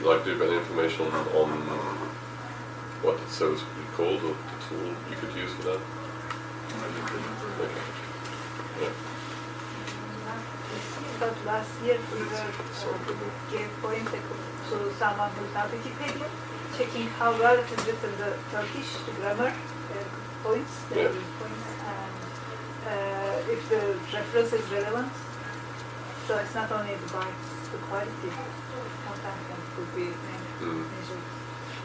like, do you have any information on, on what the service would called or the tool you could use for that? I don't remember. Okay. Yeah. But last year we were uh, gave point so someone who's not Wikipedia checking how well it is written the Turkish grammar uh, points, the Yeah. points, and uh, if the reference is relevant. So it's not only the bytes, the quality sometimes can could be Mm. measured.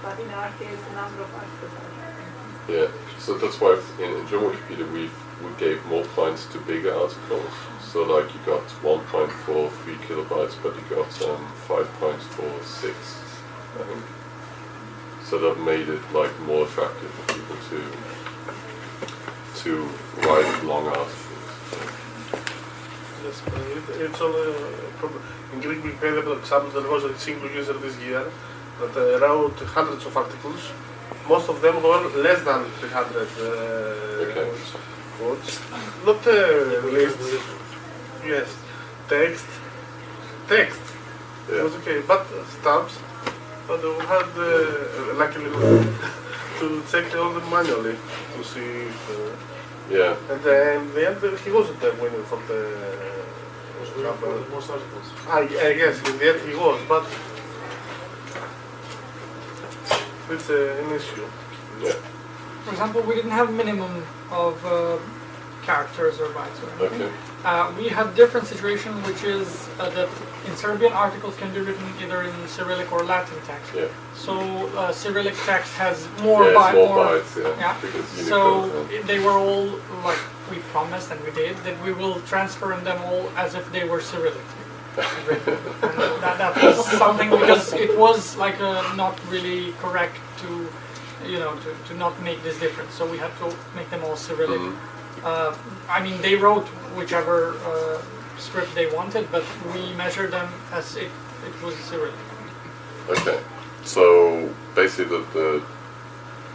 But in our case, the number of articles are. Yeah. So that's why in, in German Wikipedia we we gave more points to bigger articles. So like you got one point for three kilobytes, but you got um, five points for six, I think. So that made it like more attractive for people to to write long articles. Yes, uh, it's all a problem. In Greek Wikipedia, for example, there was a single user this year that uh, wrote hundreds of articles. Most of them were less than 300 uh, Okay. words. Not uh, lists. Yes, text. Text. It was okay, but uh, stamps. But we had uh, luckily to check all them manually to see. If, uh, Yeah. and then in the end, uh, he wasn't the winner for the. Was winning for the most articles. I, I guess in the end he was, but it's uh, an issue. Yeah. For example, we didn't have minimum of uh, characters or bytes or anything. Okay. Uh, we have different situation, which is uh, that in Serbian articles can be written either in Cyrillic or Latin text. Yeah. So uh, Cyrillic text has more yeah, it's by- more bytes, yeah. yeah. So they were all like we promised and we did that we will transfer them all as if they were Cyrillic. and that, that was something because it was like uh, not really correct to you know to, to not make this difference. So we had to make them all Cyrillic. Mhm. Uh, I mean, they wrote whichever uh, script they wanted, but we measured them as if it was Cyrillic. Okay. So basically, the, the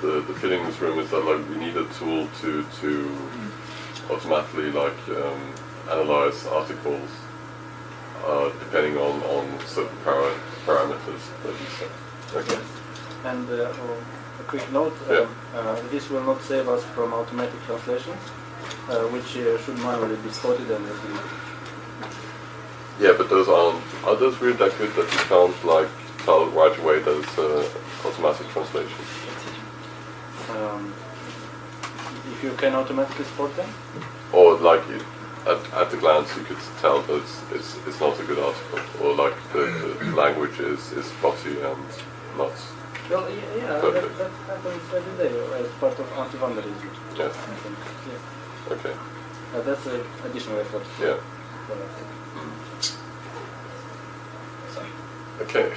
the the feeling in this room is that like we need a tool to to automatically like um, analyze articles uh, depending on on certain para- parameters that you set. Okay. And uh, oh, a quick note, Yeah. um, uh, this will not save us from automatic translation, uh, which uh, should manually be spotted and reviewed. Yeah, but those aren't are those really that good that you can't like tell right away that it's uh, automatic translation? Um, if you can automatically spot them, Or like you, at, at the glance you could tell that it's, it's, it's not a good article, or like the, the language is, is spotty and not. well, yeah, yeah that, that happens every day as part of anti-vandalism. Yeah. I think. Yeah. Okay. Uh, that's an additional effort. Yeah. Okay.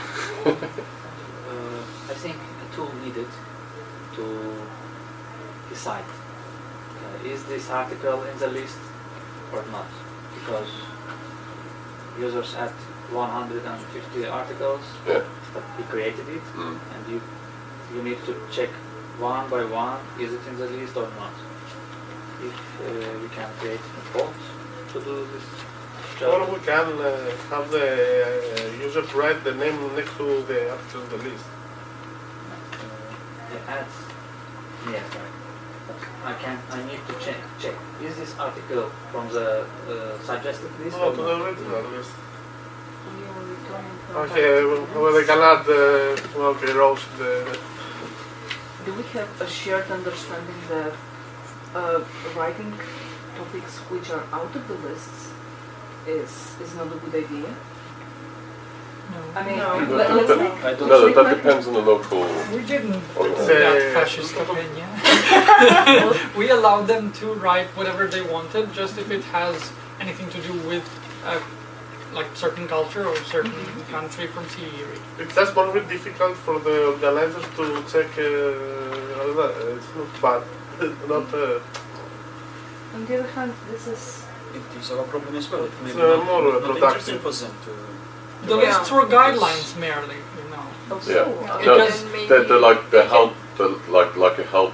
Uh, I think a tool needed to decide uh, is this article in the list or not because users had 150 articles Yeah. that he created it Mm. and you you need to check one by one is it in the list or not if uh, we can create a bot to do this Or we can uh, have the uh, user write the name next to the article in the list. uh, the ads. Yes right. I can I need to check check. Is this article from the uh, suggested list No, or to the original list. You return from Okay, well, well, they can add uh, well, okay, rows the do we have a shared understanding that uh, writing topics which are out of the lists is is not a good idea? No. I mean, No. let, That- let's that- make, No, let's that, that depends on the local. We didn't put organization. fascist opinion. we allowed them to write whatever they wanted, just if it has anything to do with uh, like certain culture or certain country from CE. It's just one bit difficult for the organizers to check. Uh, it's not bad, not. Uh, On the other hand, this is It is our problem as well. It may It's, be not, more, not interesting productive. for them to. The Yeah. lists were guidelines merely, you know. also Yeah. uh, No, Because then maybe they're, they're like they they help, they're like like a help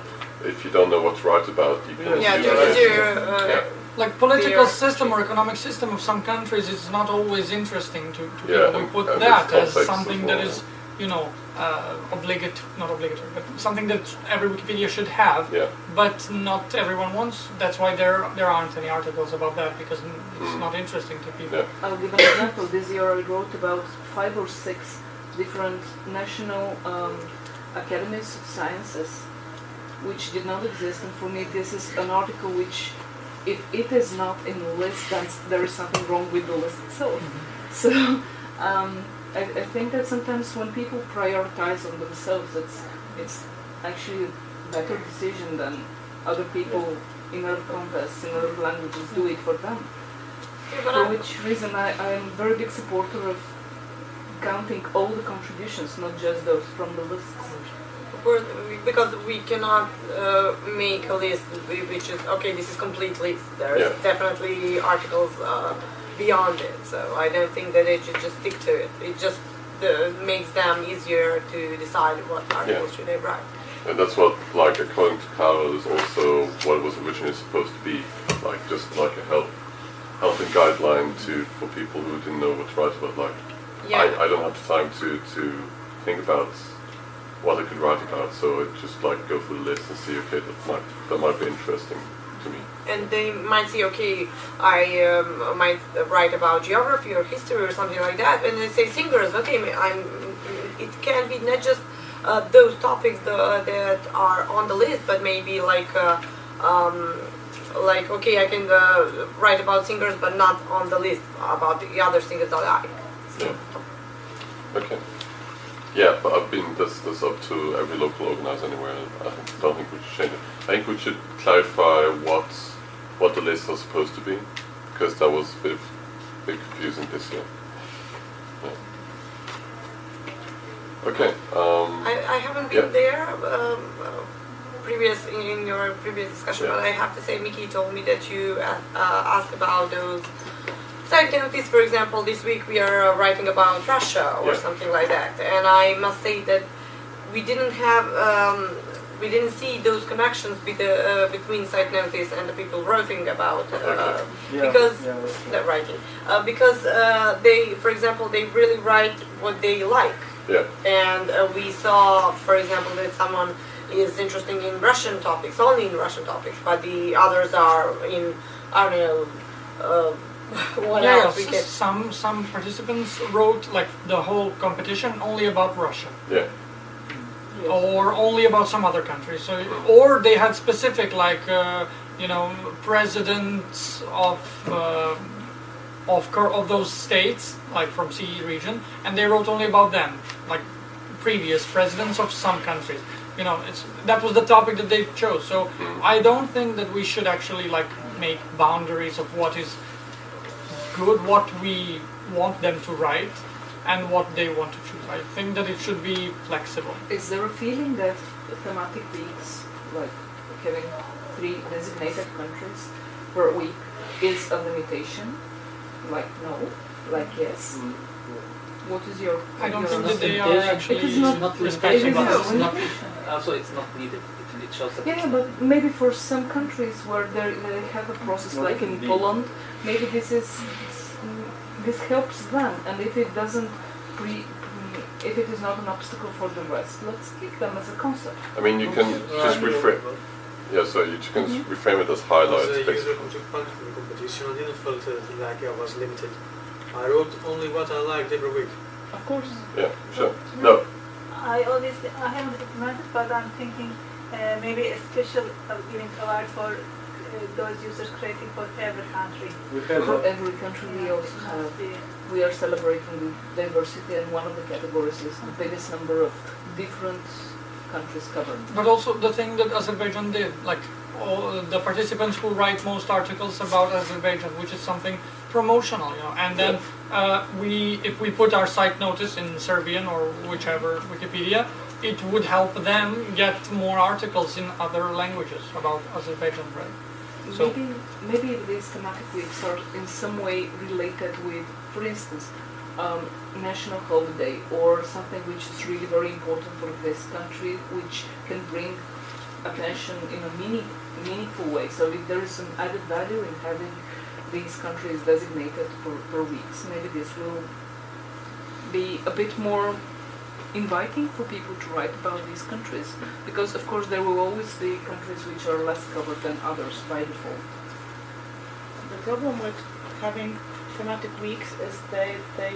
if you don't know what to write about. You can Yeah, Yeah, use to, uh, Yeah. Like political They are- system or economic system of some countries is not always interesting to, to Yeah, people. We put that as something as that well, is, you know, uh, obligatory, not obligatory, but something that every Wikipedia should have. Yeah. But not everyone wants. That's why there there aren't any articles about that because it's Mm. not interesting to people. Yeah. I'll give an example. This year I wrote about five or six different national um, academies of sciences which did not exist, and for me this is an article which, if it is not in the list, then there is something wrong with the list itself. So um, I, I think that sometimes when people prioritize on themselves, it's it's actually a better decision than other people in other contexts, in other languages do it for them. yeah, For I- which reason I, I am a very big supporter of counting all the contributions, not just those from the lists. because we cannot uh, make a list which is okay. This is complete list. There's Yeah. definitely articles uh, beyond it. So I don't think that they should just stick to it. It just uh, makes them easier to decide what articles should they write. And that's what, like, according to Carol, is also what it was originally supposed to be, like just like a help, helping guideline to for people who didn't know what to write about. Like, Yeah. I, I don't have the time to to think about what I could write about, so I just like go through the list and see, okay, that might that might be interesting to me. And they might say, okay, I um, might write about geography or history or something like that, and they say singers, okay, I'm, it can be not just uh, those topics the, that are on the list, but maybe like, uh, um, like okay, I can uh, write about singers, but not on the list about the other singers that I like. Yeah. Okay. Yeah, but I've been this this up to every local organizer anywhere. I don't think we should change it. I think we should clarify what what the lists are supposed to be, because that was a bit, bit confusing this year. Yeah. Okay. Um, I, I haven't been Yeah. there um, uh, previous in, your previous discussion, Yeah. but I have to say, Mickey told me that you uh, uh, asked about those side notice. For example, this week we are writing about Russia or Yeah. something like that, and I must say that we didn't have. Um, we didn't see those connections with the, uh, between site notice and the people writing about uh, Yeah, because yeah, that's the writing uh, because uh, they, for example, they really write what they like yeah. and uh, we saw, for example, that someone is interested in Russian topics, only in Russian topics, but the others are in, I don't know, uh, what yeah, else we yes, some some participants wrote like the whole competition only about Russia. Yeah. Or only about some other countries. So, or they had specific, like uh, you know, presidents of uh, of of those states, like from CE region, and they wrote only about them, like previous presidents of some countries. You know, it's that was the topic that they chose. So, I don't think that we should actually like make boundaries of what is good, what we want them to write, and what they want to choose. I think that it should be flexible. Is there a feeling that thematic weeks, like having three designated countries per week, is a limitation? Like no, like yes. What is your? I don't your think that they are actually It is not- not respecting it is not it's not, limitation. also it's not needed. It, it shows that Yeah, but maybe for some countries where they they have a process like in Poland, maybe this is this helps them, and if it doesn't pre, pre if it is not an obstacle for the rest, let's keep them as a concept. I mean, you can just reframe. Yeah, so you can reframe it as highlights. As a user basically. who took part in the competition, I didn't feel like I was limited. I wrote only what I liked every week. Of course. Yeah, sure. No, I always, I haven't implemented, but I'm thinking uh, maybe a special uh, giving award for those users creating for every country. We have For every country we also have, we are celebrating the diversity and one of the categories is the biggest number of different countries covered. But also the thing that Azerbaijan did, like all the participants who write most articles about Azerbaijan, which is something promotional, you know, and then uh, we, if we put our site notice in Serbian or whichever Wikipedia, it would help them get more articles in other languages about Azerbaijan, right? So- Maybe, maybe these thematic weeks are in some way related with, for instance, um, national holiday or something which is really very important for this country, which can bring attention in a meaning, meaningful way. So if there is some added value in having these countries designated for, for weeks, maybe this will be a bit more inviting for people to write about these countries because of course there will always be countries which are less covered than others by default. The problem with having thematic weeks is they, they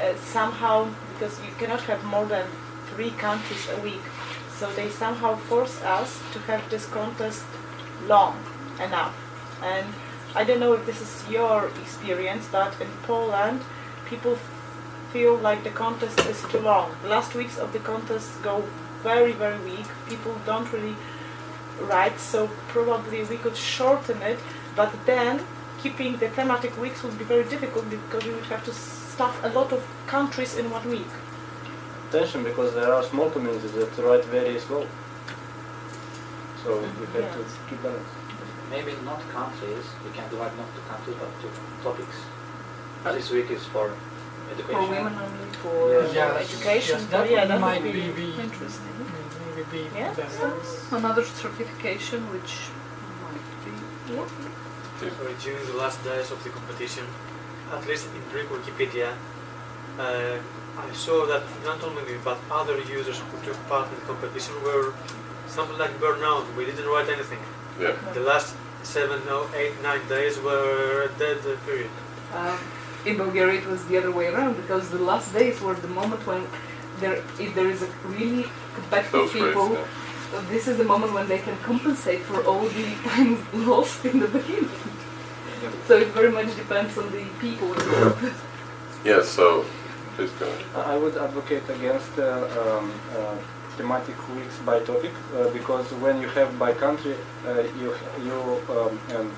uh, somehow, because you cannot have more than three countries a week, so they somehow force us to have this contest long enough. And I don't know if this is your experience, but in Poland, people feel like the contest is too long. The last weeks of the contest go very, very weak. People don't really write, so probably we could shorten it, but then keeping the thematic weeks would be very difficult because we would have to stuff a lot of countries in one week. tension because there are small communities that write very slow. So we have to keep balance. Maybe not countries, we can divide not to countries but to topics. Uh, this week is for education. For women only, for Yes. Yes, education, yes, that yeah, that might would be, be be interesting. maybe be Yeah, better. Another certification which might be So during the last days of the competition, at least in Greek Wikipedia, uh, I saw that not only me but other users who took part in the competition were something like burnout. We didn't write anything. Yeah. The last seven, no, eight, nine days were a dead uh, period. Um, in Bulgaria, it was the other way around because the last days were the moment when there, if there is a really competitive Those races, people, yeah. this is the moment when they can compensate for all the time lost in the beginning. So it very much depends on the people involved. Yeah, so please go ahead. I would advocate against uh, um, uh, thematic weeks by topic uh, because when you have by country, uh, you you um, and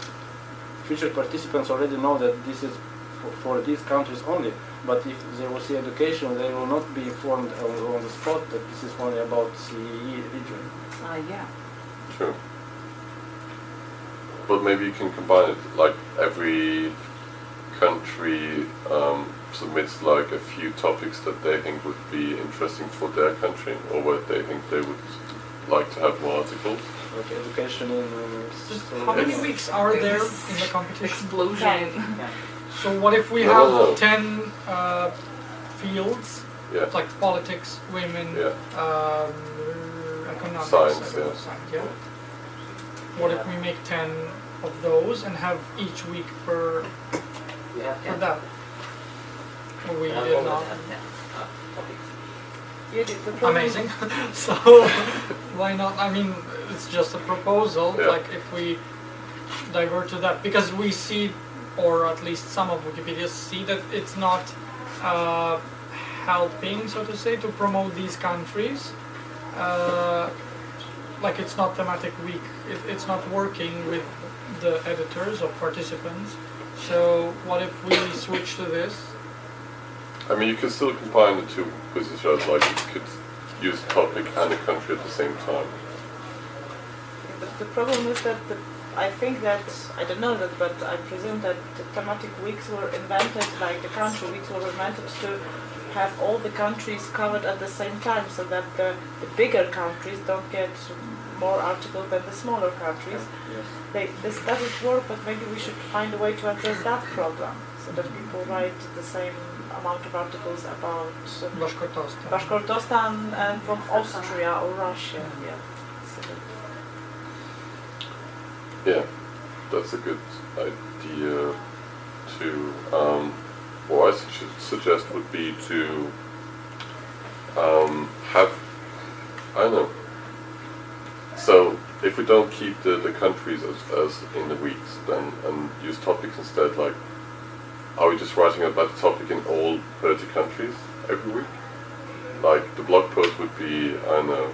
future participants already know that this is for, for these countries only. But if they will see education, they will not be informed on, on the spot that this is only about CEE region. Ah, yeah. True. But maybe you can combine it, like every country um, submits like a few topics that they think would be interesting for their country, or what they think they would like to have more articles. Like education in. Just uh, how many weeks are there in the competition? Explosion. So what if we No, have no, no. ten uh, fields, Yeah. like politics, women, Yeah. um, economics, Science, I don't know, yeah. science, yeah. What if we make ten of those and have each week per We have for that? Or we We did not. had ten topics. Yeah, the- the problem- Amazing. so why not? I mean, it's just a proposal. Yeah. Like if we divert to that, because we see, or at least some of Wikipedia see that it's not uh, helping, so to say, to promote these countries. Uh, like it's not thematic week. It, it's not working with the editors or participants. So what if we switch to this? I mean, you can still combine the two positions, like you could use topic and a country at the same time. But the problem is that the, I think that, I don't know that, but I presume that the thematic weeks were invented, like the country weeks were invented to have all the countries covered at the same time so that the, the bigger countries don't get more articles than the smaller countries. Yes. They, this doesn't work, but maybe we should find a way to address that problem so that people write the same amount of articles about uh, Bashkortostan. Bashkortostan and from Austria or Russia. Yeah. So that- Yeah, that's a good idea to. Um, what I su- suggest would be to um, have I don't know. So if we don't keep the, the countries as, as in the weeks, then and use topics instead, like are we just writing about the topic in all 30 countries every week? Like the blog post would be I don't know,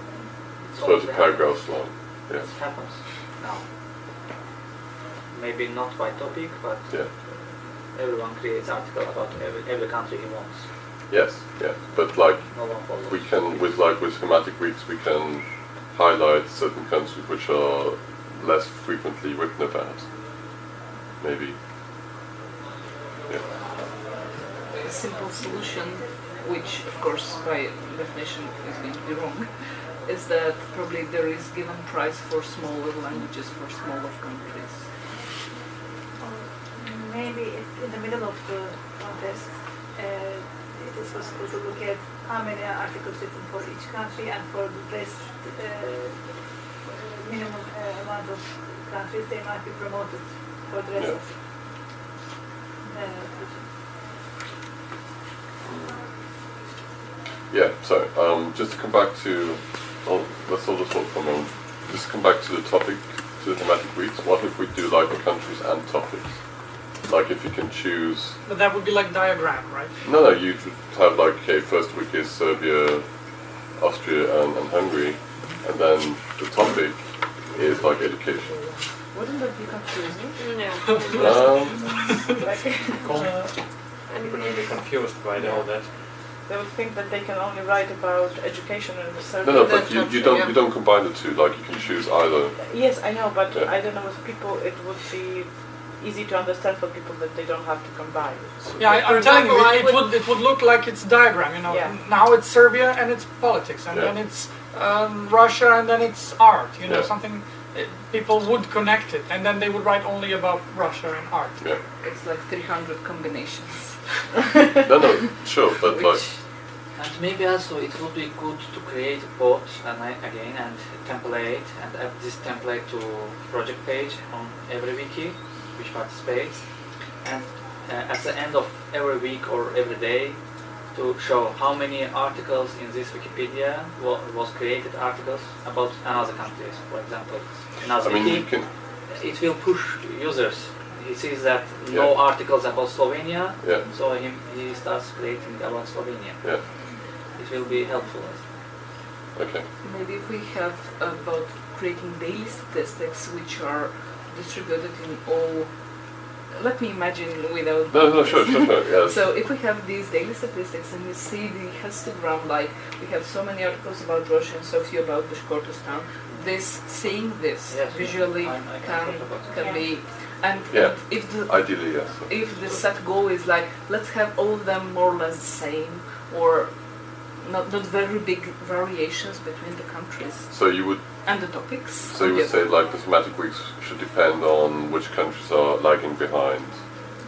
30 paragraphs long. Yeah. This happens now. Maybe not by topic, but uh, Yeah. everyone creates article about every, every country he wants. Yes, yeah. But like No we can with like with thematic weeks we can highlight certain countries which are less frequently written about. Maybe. Yeah. A simple solution, which of course by definition is going to be wrong, is that probably there is given price for smaller languages for smaller countries. Maybe in the middle of the contest, uh, it is possible to look at how many articles written for each country and for the best uh, minimum uh, amount of countries they might be promoted for the rest Yeah. uh, Yeah, so um, just to come back to, well, let's hold this thought for a moment. Just come back to the topic, to the thematic weeks. What if we do like the countries and topics? Like if you can choose, But that would be like diagram, right? no, no, you would have like, okay, first week is Serbia, Austria, and, and Hungary, and then the topic is like education. Wouldn't that be confusing? No. Um, I'm really confused by all that. They would think that they can only write about education and research. no, no, but you, you don't you don't combine the two. Like you can choose either. Yes, I know, but Yeah. I don't know if people it would be easy to understand for people that they don't have to combine. Yeah, I, For I'm telling you, it, it would it would look like it's a diagram. You know, Yeah. now it's Serbia and it's politics, and Yeah. then it's um, Russia and then it's art. You know, Yeah. something it, people would connect it, and then they would write only about Russia and art. Yeah. It's like 300 combinations. No, no, sure, but like And maybe also it would be good to create a bot and I, again and template and add this template to project page on every wiki which participates and uh, at the end of every week or every day to show how many articles in this Wikipedia wa- was created articles about another countries, for example. Another I mean you can it will push users. He sees that no Yeah. articles about Slovenia, Yeah. so he, he starts creating about Slovenia. Yeah. It will be helpful. Okay. Maybe if we have about creating daily statistics which are distributed in all. Let me imagine without. No, no, sure, sure, sure, yes. So if we have these daily statistics and you see the histogram, like we have so many articles about Russia and so few about Bashkortostan, this seeing this Yes, visually I- I can can talk about it. can be. And Yeah. if the Ideally, yes. if the set goal is like let's have all of them more or less the same or not not very big variations between the countries So you would and the topics. so you would say like the thematic weeks should depend on which countries are lagging behind,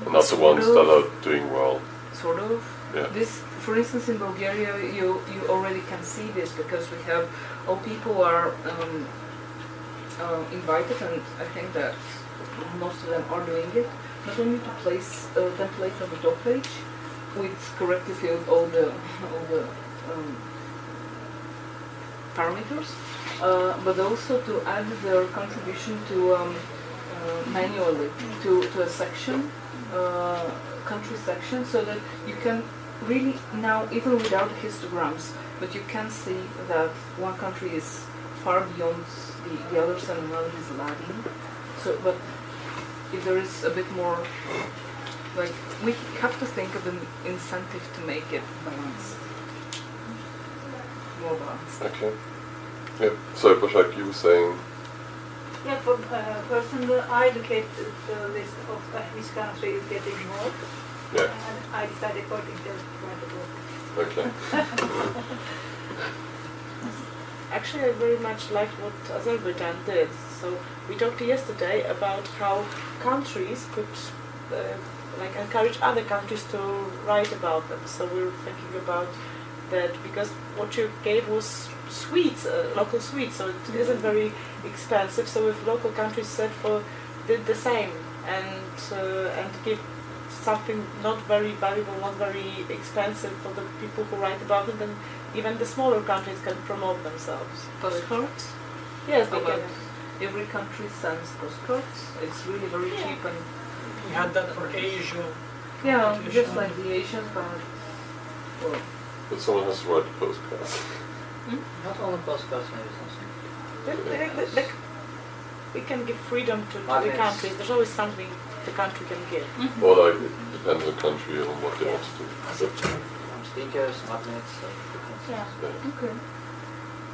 and not the Sort ones that are doing well. sort of. Yeah. This, for instance, in Bulgaria, you you already can see this because we have all people are um, uh, invited, and I think that most of them are doing it. Not only to place a template on the top page with correctly filled all the all the um, parameters, uh, but also to add their contribution to um, uh, manually to, to a section, uh, country section, so that you can really now, even without histograms, but you can see that one country is far beyond the, the others and another is lagging. So, but if there is a bit more, like, we have to think of an incentive to make it balanced. More balanced. Okay. Yeah. So, Bashak, you were saying. Yeah, for uh, personally, I look at the, the list of uh, which country is getting more, Yeah. and I decide according to where to go. Okay. Actually, I very much liked what Azerbaijan did. So we talked yesterday about how countries could uh, like encourage other countries to write about them. So we were thinking about that because what you gave was sweets, uh, local sweets, so it isn't very expensive. So if local countries said for did the same and uh, and give something not very valuable, not very expensive for the people who write about it, then even the smaller countries can promote themselves. Postcards? Yes, they About can. Every country sends postcards. It's really very cheap and We had that for Asia. yeah, just like the Asians, but well, But someone has to write the hmm? postcards. Not only postcards, maybe something. They- they- they- they- we can give freedom to, to the Magnets. countries. There's always something the country can give. Hmm? Or like it depends on the country and what they want to do. So, Some stickers, magnets, Yeah. yeah. okay.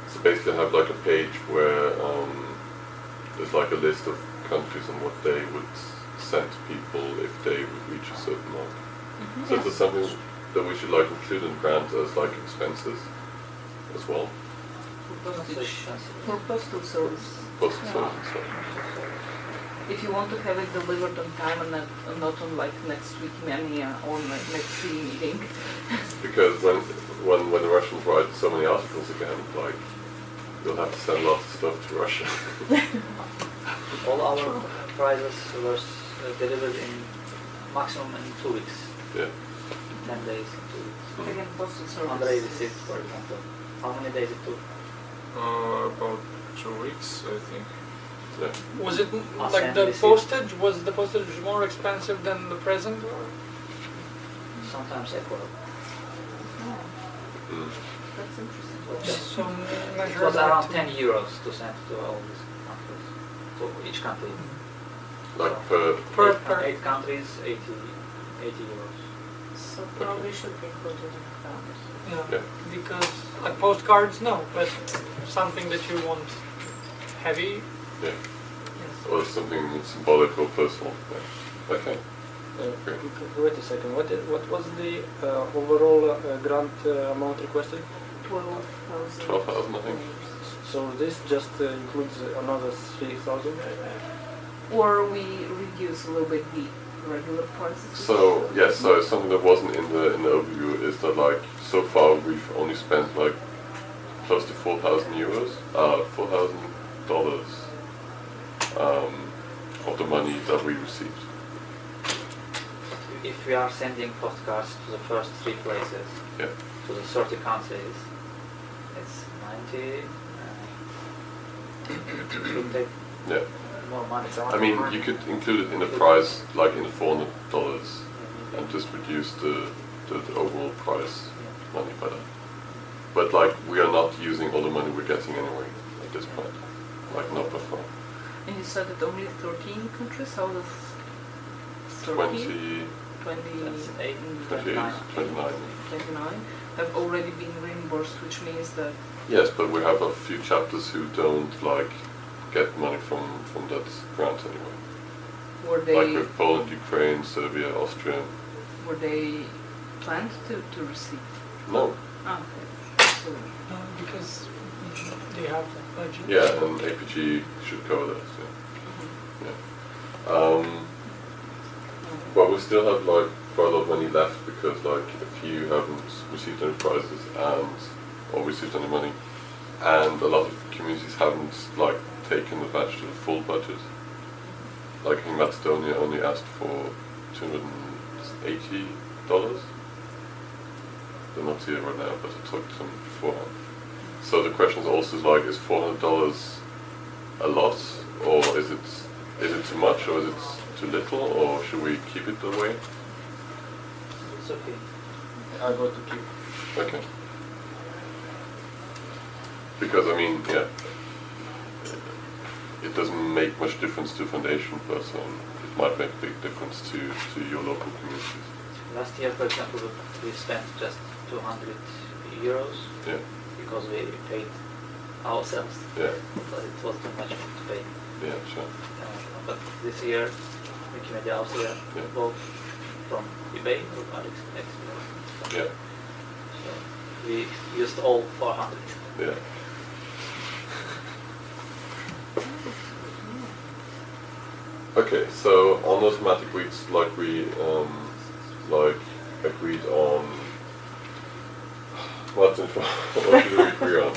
So basically have like a page where um, there's like a list of countries and what they would send to people if they would reach a certain mark. Mm-hmm. So is there something that we should like include in grant as like expenses as well? For postage, for postal service. Postal Yeah. service and. If you want to have it delivered on time and not, not on like next week mania or like next meeting. Because when when when the Russians write so many articles again, like you'll have to send lots of stuff to Russia. All our prizes were uh, delivered in maximum in two weeks. yeah. Ten days, in two weeks. Again, postal. Andre received, for example. How many days it took? Uh, about two weeks, I think. Yeah. Was it m- like the receipt. postage? Was the postage more expensive than the present? Sometimes equal. Mm. That's interesting. Just so It was around 10 euros to send to all these countries. To each country. Like per Per, eight, per, eight countries, 80, 80 euros. So probably should be included in that. yeah. Yeah. Because like postcards, no, but something that you want heavy. yeah. Yes. Or something symbolic or personal. Yeah. Okay. Uh, Wait a second. What what was the uh, overall uh, grant uh, amount requested? Twelve thousand. Twelve thousand, I think. So this just uh, includes another three thousand. Or we reduce a little bit the regular prices. So yes, so something that wasn't in the in the overview is that like so far we've only spent like close to four thousand euros, uh, four thousand dollars um, of the money that we received. If we are sending postcards to the first three places, Yeah. to the 30 countries, it's 90. Uh, it would take Yeah. More money. I mean, you could include it in the price, like in the four hundred dollars, and just reduce the, the, the overall price money by that. But like, we are not using all the money we're getting anyway at this point. Like, not before. And you said that only 13 countries out of 30, 20, 20, That's eight, mm, 28, 29. 29 have already been reimbursed, which means that Yes, but we have a few chapters who don't like get money from, from that grant anyway. were they Like with Poland, Ukraine, Serbia, Austria. were they planned to, to receive? No. Ah, okay. So, No, because they have that budget. Yeah, and APG should cover that. Yeah. yeah. Um, but we still have like quite a lot of money left because like if you haven't received any prizes and or received any money, and a lot of communities haven't like taken advantage of the full budget. Like in Macedonia only asked for two hundred and eighty dollars. They're not here right now, but I talked to them beforehand. So the question is also like, is four hundred dollars a lot, or is it is it too much, or is it too little, or should we keep it that way? It's okay. I go to keep. Okay. Because I mean, yeah, it doesn't make much difference to foundation person. It might make a big difference to to your local communities. Last year, for example, we spent just 200 euros Yeah, because we paid ourselves. yeah, But it was too much to pay. yeah, sure. Uh, but this year, Wikimedia Austria Yeah. bought from eBay or AliExpress. Yeah, So we used all 400. yeah. Okay, so on the thematic weeks, like we um, like agreed on. What did, we agree on?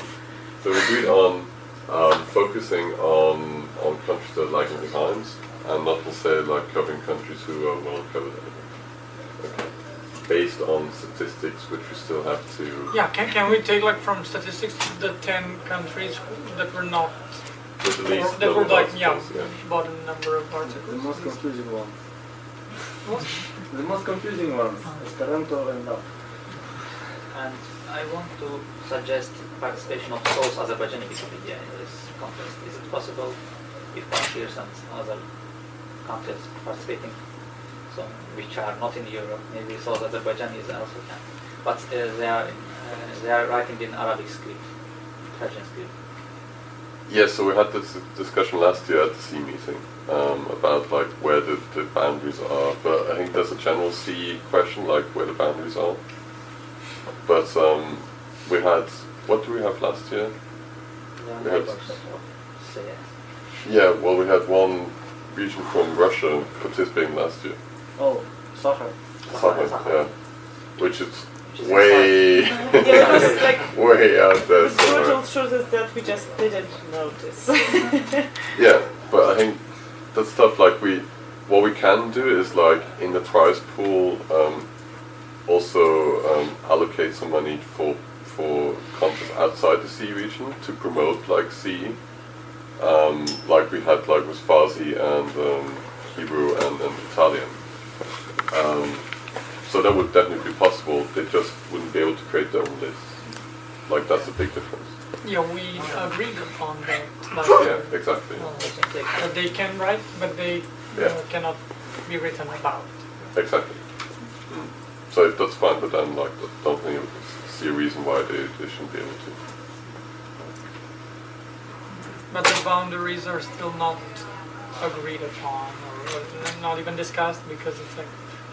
So we agreed on um, focusing on on countries that are lagging behind, and not necessarily like covering countries who are well covered. Okay. based on statistics, which we still have to. Yeah, can, can we take like from statistics the 10 countries that were not, With the least that were like, yeah, articles, yeah. bottom number of The most confusing one. What? The most confusing ones. Esperanto and love. And I want to suggest participation of South Azerbaijani Wikipedia in this contest. Is it possible if volunteers and other countries participating, so which are not in Europe, maybe South Azerbaijanis also can, but uh, they are in, uh, they are writing in Arabic script, Persian script. Yeah, so we had this discussion last year at the CE meeting um, about like where the, the boundaries are, but I think there's a general CE question, like where the boundaries are. But um, we had, what do we have last year? They We had, yeah, well we had one region from Russia participating last year. Oh, Sakha. Sakha, yeah. Which is Which way, Yeah, was like way out there the brutal somewhere. truth is that we just didn't notice. Yeah, but I think that stuff like we, what we can do is like in the prize pool, um, also um, allocate some money for for contests outside the CE region to promote like CE, um, like we had like with Farsi and um, Hebrew and, and Italian. So that would definitely be possible. They just wouldn't be able to create their own list. Like that's a big difference. Yeah, we agreed upon that last Yeah, exactly. That they can write, but they Yeah. uh, cannot be written about. Exactly. So if that's fine, but then like I don't think I see a reason why they, they shouldn't be able to. But the boundaries are still not agreed upon or, or not even discussed because it's like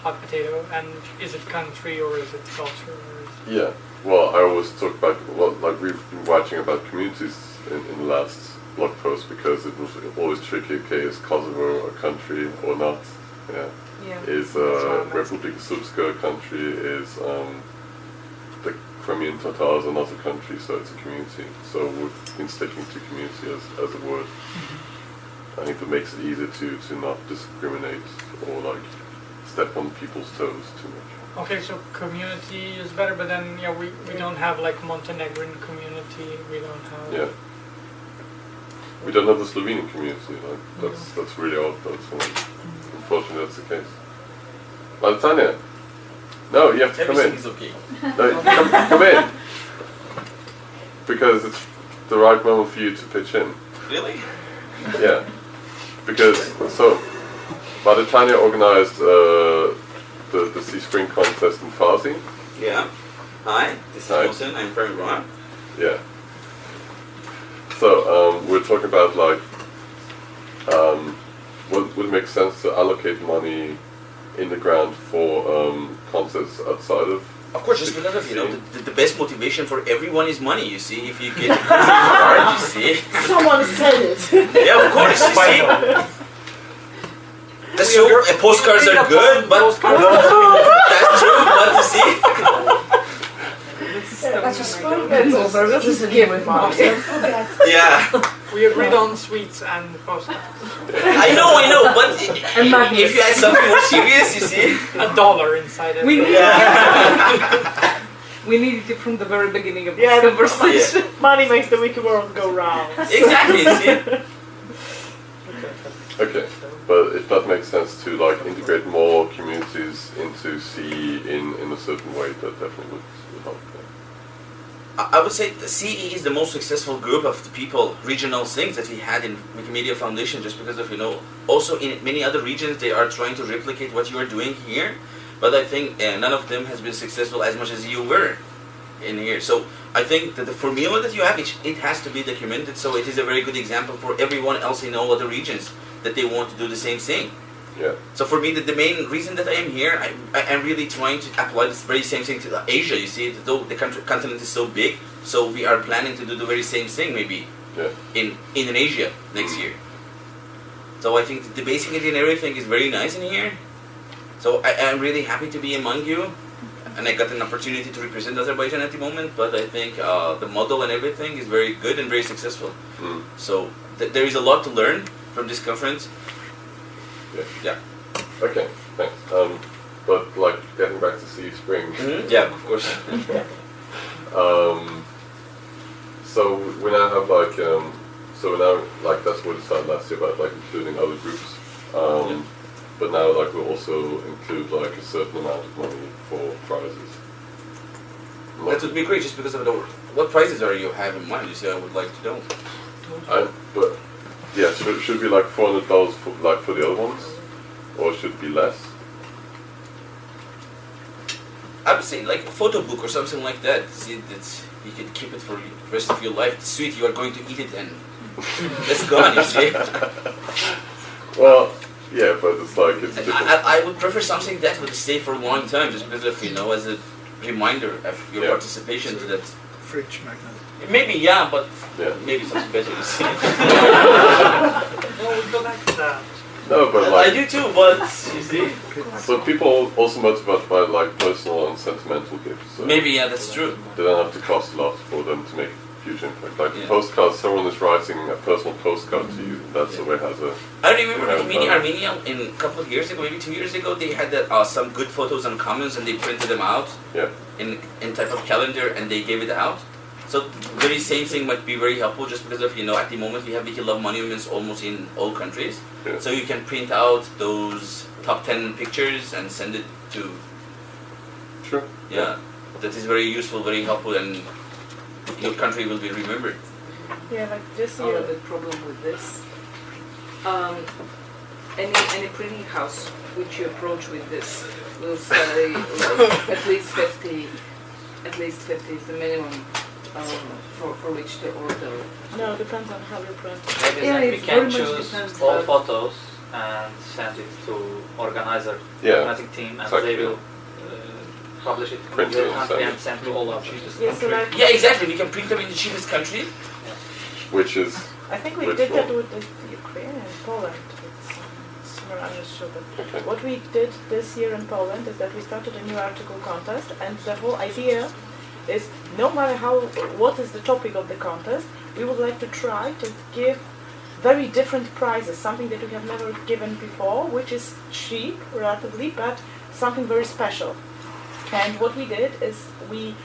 hot potato. And is it country or is it culture? Or is Yeah. Well, I always talk about well, like we've been watching about communities in, in the last blog post because it was always tricky. Okay, is Kosovo a country or not? Yeah. Yeah, Is that's what uh, I'm Republika Srpska a country? Is um, the Crimean Tatars another country? So it's a community. So we've been sticking to community as, as a word. I think that makes it easier to, to not discriminate or like step on people's toes too much. Okay, so community is better, but then yeah, we, we don't have like Montenegrin community. We don't have. Yeah. We don't have the Slovenian community. Like that's that's really odd. That's unfortunately that's the case. Well, Tanya, no, you have to come in. Everything is okay. No, come, come in because it's the right moment for you to pitch in. Really? Yeah, because so Tanya organized uh, the the CE Spring contest in Farsi. Yeah. Hi, this is Hi. Mohsen. I'm from Iran. Yeah. So um, we're talking about like, um, would would it make sense to allocate money in the ground for um, concerts outside of? Of course, just because of you know the, the best motivation for everyone is money. You see, if you get a you see. Someone said it. Yeah, of course. You see. That's true. uh, postcards are good, but that's true. But you see, That's a spoon. That's over. This is a game with mom. yeah. We agreed on sweets and postcards. I know, I know, but if you add something more serious, you see. A dollar inside it. We need Yeah. we needed it from the very beginning of Yeah, this the conversation. money makes the wicked world go round. Exactly. You see. Okay, but if that makes sense to like integrate more communities into CE in in a certain way, that definitely would, would help. yeah. I would say CE is the most successful group of the people, regional things that we had in Wikimedia Foundation just because of, you know, also in many other regions they are trying to replicate what you are doing here, but I think uh, none of them has been successful as much as you were in here. So I think that the formula that you have, it, it has to be documented, so it is a very good example for everyone else in all other regions that they want to do the same thing. Yeah. So for me, the, the main reason that I am here, I, I am really trying to apply this very same thing to Asia. You see, though the country, continent is so big, so we are planning to do the very same thing maybe Yeah. in Indonesia next year. So I think the basic and everything is very nice in here. So I am really happy to be among you, and I got an opportunity to represent Azerbaijan at the moment. But I think uh, the model and everything is very good and very successful. Mm. So th- there is a lot to learn from this conference. Yeah. Yeah. Okay, thanks. Um, but like getting back to CE Spring. Mhm, Yeah, of course. um, so we now have like um, so now like that's what we decided last year about like including other groups. Um, But now like we'll also include like a certain amount of money for prizes. That would be great, just because of the what prizes are you having in mind? You see, I would like to know. I, but yeah, should should be like four hundred dollars for like for the other ones, or should it be less? I would say like a photo book or something like that. See, that's you can keep it for the rest of your life. It's sweet, you are going to eat it and it's gone. You see. Well, yeah, but it's like it's I, I, I would prefer something that would stay for a long time, just because of you know, as a reminder of your Yeah. participation to that. Fridge magnet. Maybe yeah, but Yeah. maybe something better. You see. No, we go back to that. No, but I do too, but you see. so people also motivated by like personal and sentimental gifts. So Maybe yeah, that's true. They don't have to cost a lot for them to make a huge impact. Like Yeah. postcards, someone is writing a personal postcard to you. That's the way it has a. I remember Yeah, Armenia, Armenia in a couple of years ago, maybe two years ago, they had that, uh, some good photos and comments and they printed them out Yeah. in in type of calendar and they gave it out. So very same thing might be very helpful just because of you know at the moment we have Wiki Love monuments almost in all countries. Yeah. So you can print out those top ten pictures and send it to Sure. yeah. That is very useful, very helpful and your country will be remembered. Yeah, like just Oh, year the problem with this. Um, any any printing house which you approach with this will say like at least fifty, at least fifty is the minimum um, for for which to order. No, it depends on how you print. Maybe Yeah, then we it can very much choose all photos and send it to organizer, Yeah, organizing team, and exactly. they will uh, publish it in Print your it and country send and send to all our cheapest Yeah, so like Yeah, exactly. We can print them in the cheapest country. Which is I think we did that with the Ukraine and Poland. It's I'm not sure, but okay. what we did this year in Poland is that we started a new article contest, and the whole idea is no matter how what is the topic of the contest, we would like to try to give very different prizes, something that we have never given before, which is cheap relatively, but something very special. And what we did is we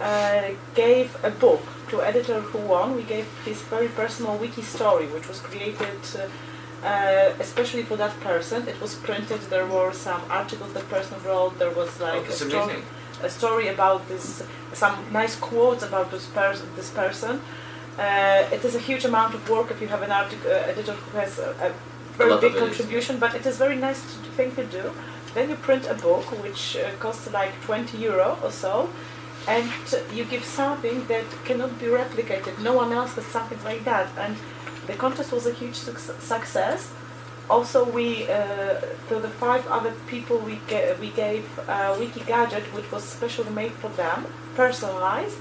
uh, gave a book to editor who won. We gave his very personal wiki story, which was created uh, uh, especially for that person. It was printed. There were some articles that person wrote. There was like Oh, a, story, amazing. A story about this, some nice quotes about this person. This person. Uh, it is a huge amount of work if you have an article uh, editor who has a, a very lot big of it is, contribution, but it is very nice to, thing to do. Then you print a book which uh, costs like 20 euro or so, and you give something that cannot be replicated. No one else has something like that, and the contest was a huge suc- success. Also, we uh, to the five other people we ga- we gave a wiki gadget which was specially made for them, personalized,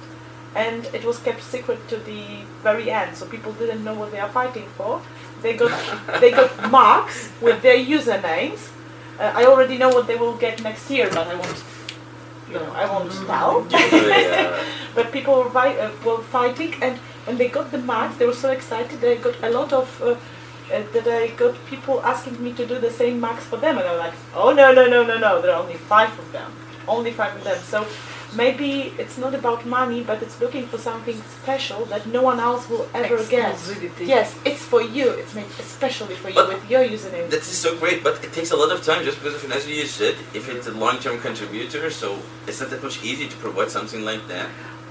and it was kept secret to the very end, so people didn't know what they are fighting for. They got they got marks with their usernames. Uh, I already know what they will get next year, but I won't. You know, I won't tell. Yeah. but people were, uh, were fighting, and when they got the marks, they were so excited. They got a lot of. That I got people asking me to do the same marks for them, and I'm like, oh no no no no no, there are only five of them, only five of them. So maybe it's not about money, but it's looking for something special that no one else will ever get. Yes, it's for you. It's made especially for you But- with your username. That is so great, but it takes a lot of time just because of, as you said, if it's a long-term contributor, so it's not that much easy to provide something like that.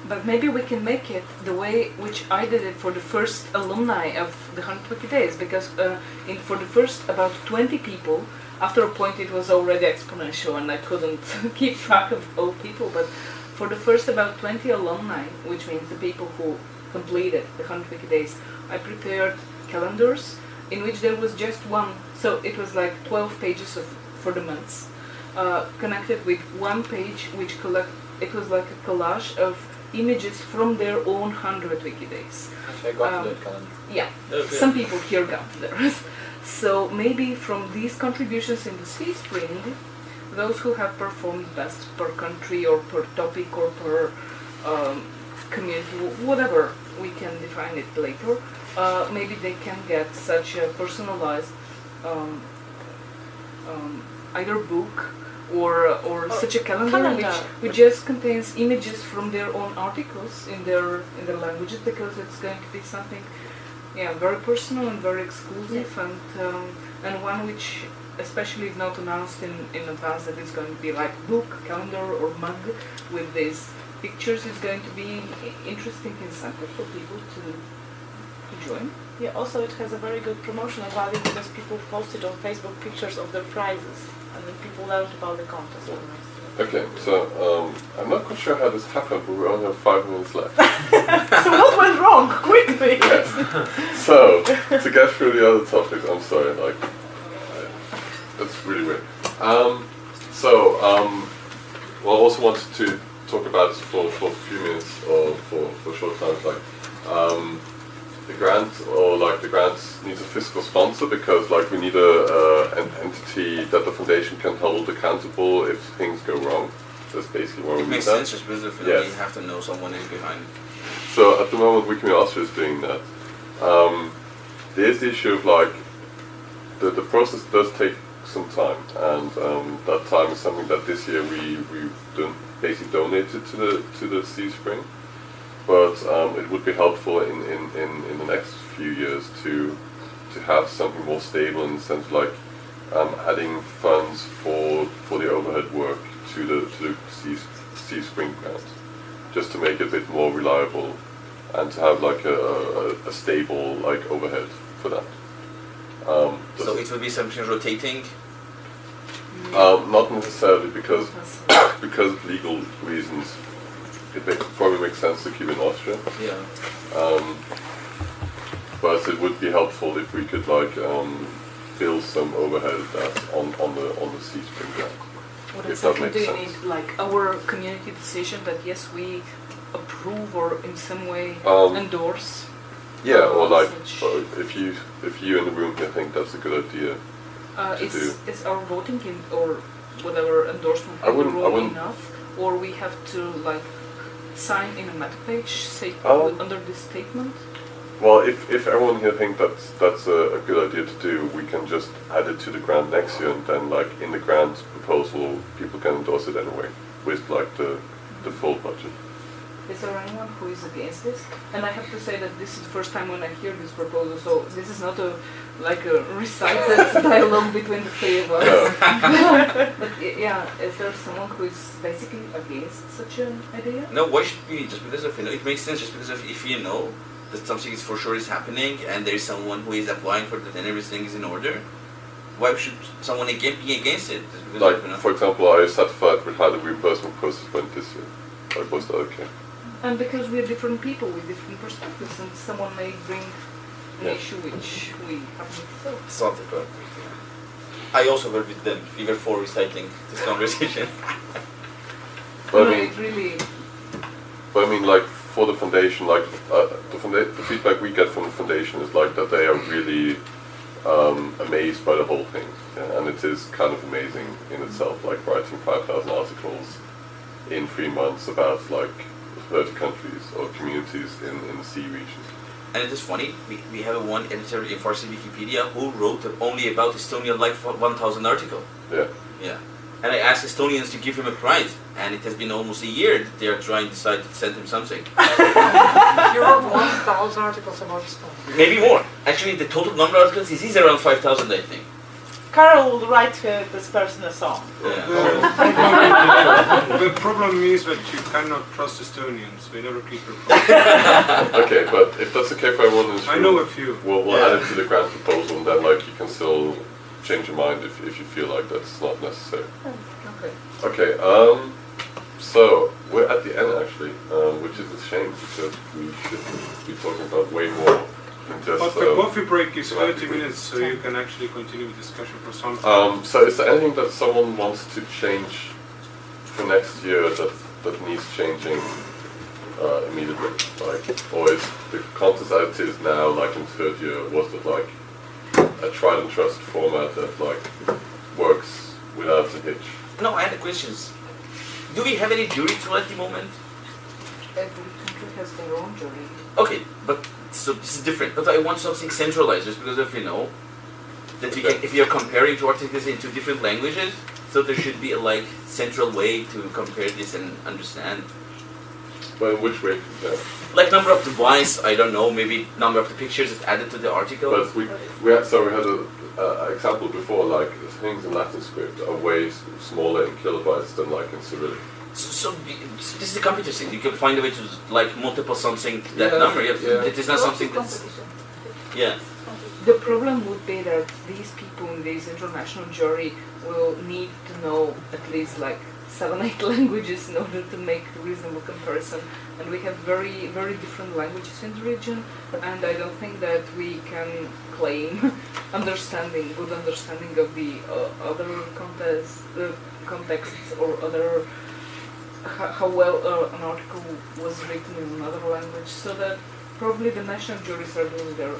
But maybe we can make it the way which I did it for the first alumni of the 100 Wiki Days, because uh, in, for the first about 20 people, after a point it was already exponential and I couldn't keep track of all people, but for the first about 20 alumni, which means the people who completed the 100 Wiki Days, I prepared calendars in which there was just one, so it was like 12 pages of, for the months, uh, connected with one page which collect, it was like a collage of images from their own 100 wiki days. Actually, I got Um, that calendar. Yeah, Okay. some people here got theirs. So maybe from these contributions in the CE Spring, those who have performed best per country or per topic or per um, community, whatever we can define it later, uh, maybe they can get such a personalized um, um, either book or or such a calendar, Calendar. which which just contains images from their own articles in their in their languages because it's going to be something yeah very personal and very exclusive and um, and one which especially if not announced in, in advance that it's going to be like book, calendar or mug with these pictures is going to be interesting incentive for people to to join. Yeah, also it has a very good promotional value because people posted on Facebook pictures of their prizes and then people learned about the contest. Okay, so um, I'm not quite sure how this happened, but we only have five minutes left. so what went wrong? Quickly! Yes. So, to get through the other topics, I'm sorry, like, that's really weird. Um, so, um, well, I also wanted to talk about for, for a few minutes or for, for a short time, like, um, the grant or like the grant needs a fiscal sponsor because like we need a uh, an entity that the foundation can hold accountable if things go wrong. That's basically where we It need makes that. sense just because Yes. you have to know someone is behind. it. So at the moment, Wikimedia Austria is doing that. Um, there's the issue of like the, the process does take some time, and um, that time is something that this year we we don- basically donated to the to the CE Spring. But um, it would be helpful in, in, in, in the next few years to to have something more stable in the sense of like um, adding funds for for the overhead work to the to the CE, CE Spring grant, just to make it a bit more reliable and to have like a, a, a stable like overhead for that. Um, So it will be something rotating. um, not necessarily because because of legal reasons. It make, probably makes sense to keep in Austria. Yeah. Um, but it would be helpful if we could like um, build some overhead that's on, on the on the CE Spring ground. What if that exactly makes do you sense. need? Like our community decision that yes, we approve or in some way Um, endorse. Yeah, or uh, like such- or if you if you in the room here think that's a good idea Uh, to is, do. is our voting in or whatever endorsement I in the wouldn't- I wouldn't- enough, or we have to like sign in a meta page say Um, under this statement? Well, if, if everyone here thinks that's that's a, a good idea to do, we can just add it to the grant next year, and then like in the grant proposal, people can endorse it anyway with like the the full budget. Is there anyone who is against this? And I have to say that this is the first time when I hear this proposal, so this is not a like a recited dialogue between the three of us. Oh. but yeah, is there someone who is basically against such an idea? No, why should we? Just because of you know, it makes sense. Just because of if you know that something is for sure is happening and there is someone who is applying for it and everything is in order, why should someone again be against it? Like of, you know, for example, I was satisfied with how the reimbursement process went this year. Like was okay? And because we're different people with different perspectives, and someone may bring an issue which we haven't thought. Something, but I also were with them. We were for recycling this conversation. But no, I mean, it really. but I mean, like for the foundation, like uh, the, founda- the feedback we get from the foundation is like that they are really um, amazed by the whole thing, yeah? and it is kind of amazing in itself. Like writing five thousand articles in three months about like thirty countries or communities in, in the CE region. And it is funny, we, we have a one editor in Farsi Wikipedia who wrote only about Estonia like 1000 article. Yeah. Yeah. And I asked Estonians to give him a prize, and it has been almost a year that they are trying to decide to send him something. You wrote 1,000 articles about Estonia. Maybe more. Actually, the total number of articles is, is around 5000, I think. Carol will write uh, this person a song. the problem is that you cannot trust Estonians. They never keep their promises. okay, but if that's okay for everyone in this I know a few. We'll, we'll Yeah. add it to the grant proposal, and then like you can still change your mind if, if you feel like that's not necessary. Okay. Okay, um, so we're at the end actually, um, which is a shame because we should be talking about way more than just. But the um, coffee break is 30 minutes, so you can actually continue the discussion for some time. Um, so is there anything that someone wants to change for next year that, that needs changing uh, immediately? Like, or is the contest as it is now, like in third year, was it like a tried and trusted format that like works without a hitch? No, I had a questions. Do we have any jury tool at the moment? Every country has their own jury. Okay, but so this is different. But I want something centralized, just because if you know that you can, if you are comparing two articles in two different languages, So there should be a like central way to compare this and understand. Well, which way? Like number of device, I don't know, maybe number of the pictures that's added to the article. But we, we had, so we had a uh, example before, like things in Latin script are way smaller in kilobytes than like in Cyrillic. So, so this is a computer thing. You can find a way to like multiple something that Yeah, number. Yeah, yeah. It is not something that's yeah. The problem would be that these people in this international jury will need to know at least like seven, eight languages in order to make a reasonable comparison. And we have very, very different languages in the region, and I don't think that we can claim understanding, good understanding of the uh, other context, uh, contexts or other how, how well uh, an article was written in another language. So that probably the national juries are doing their.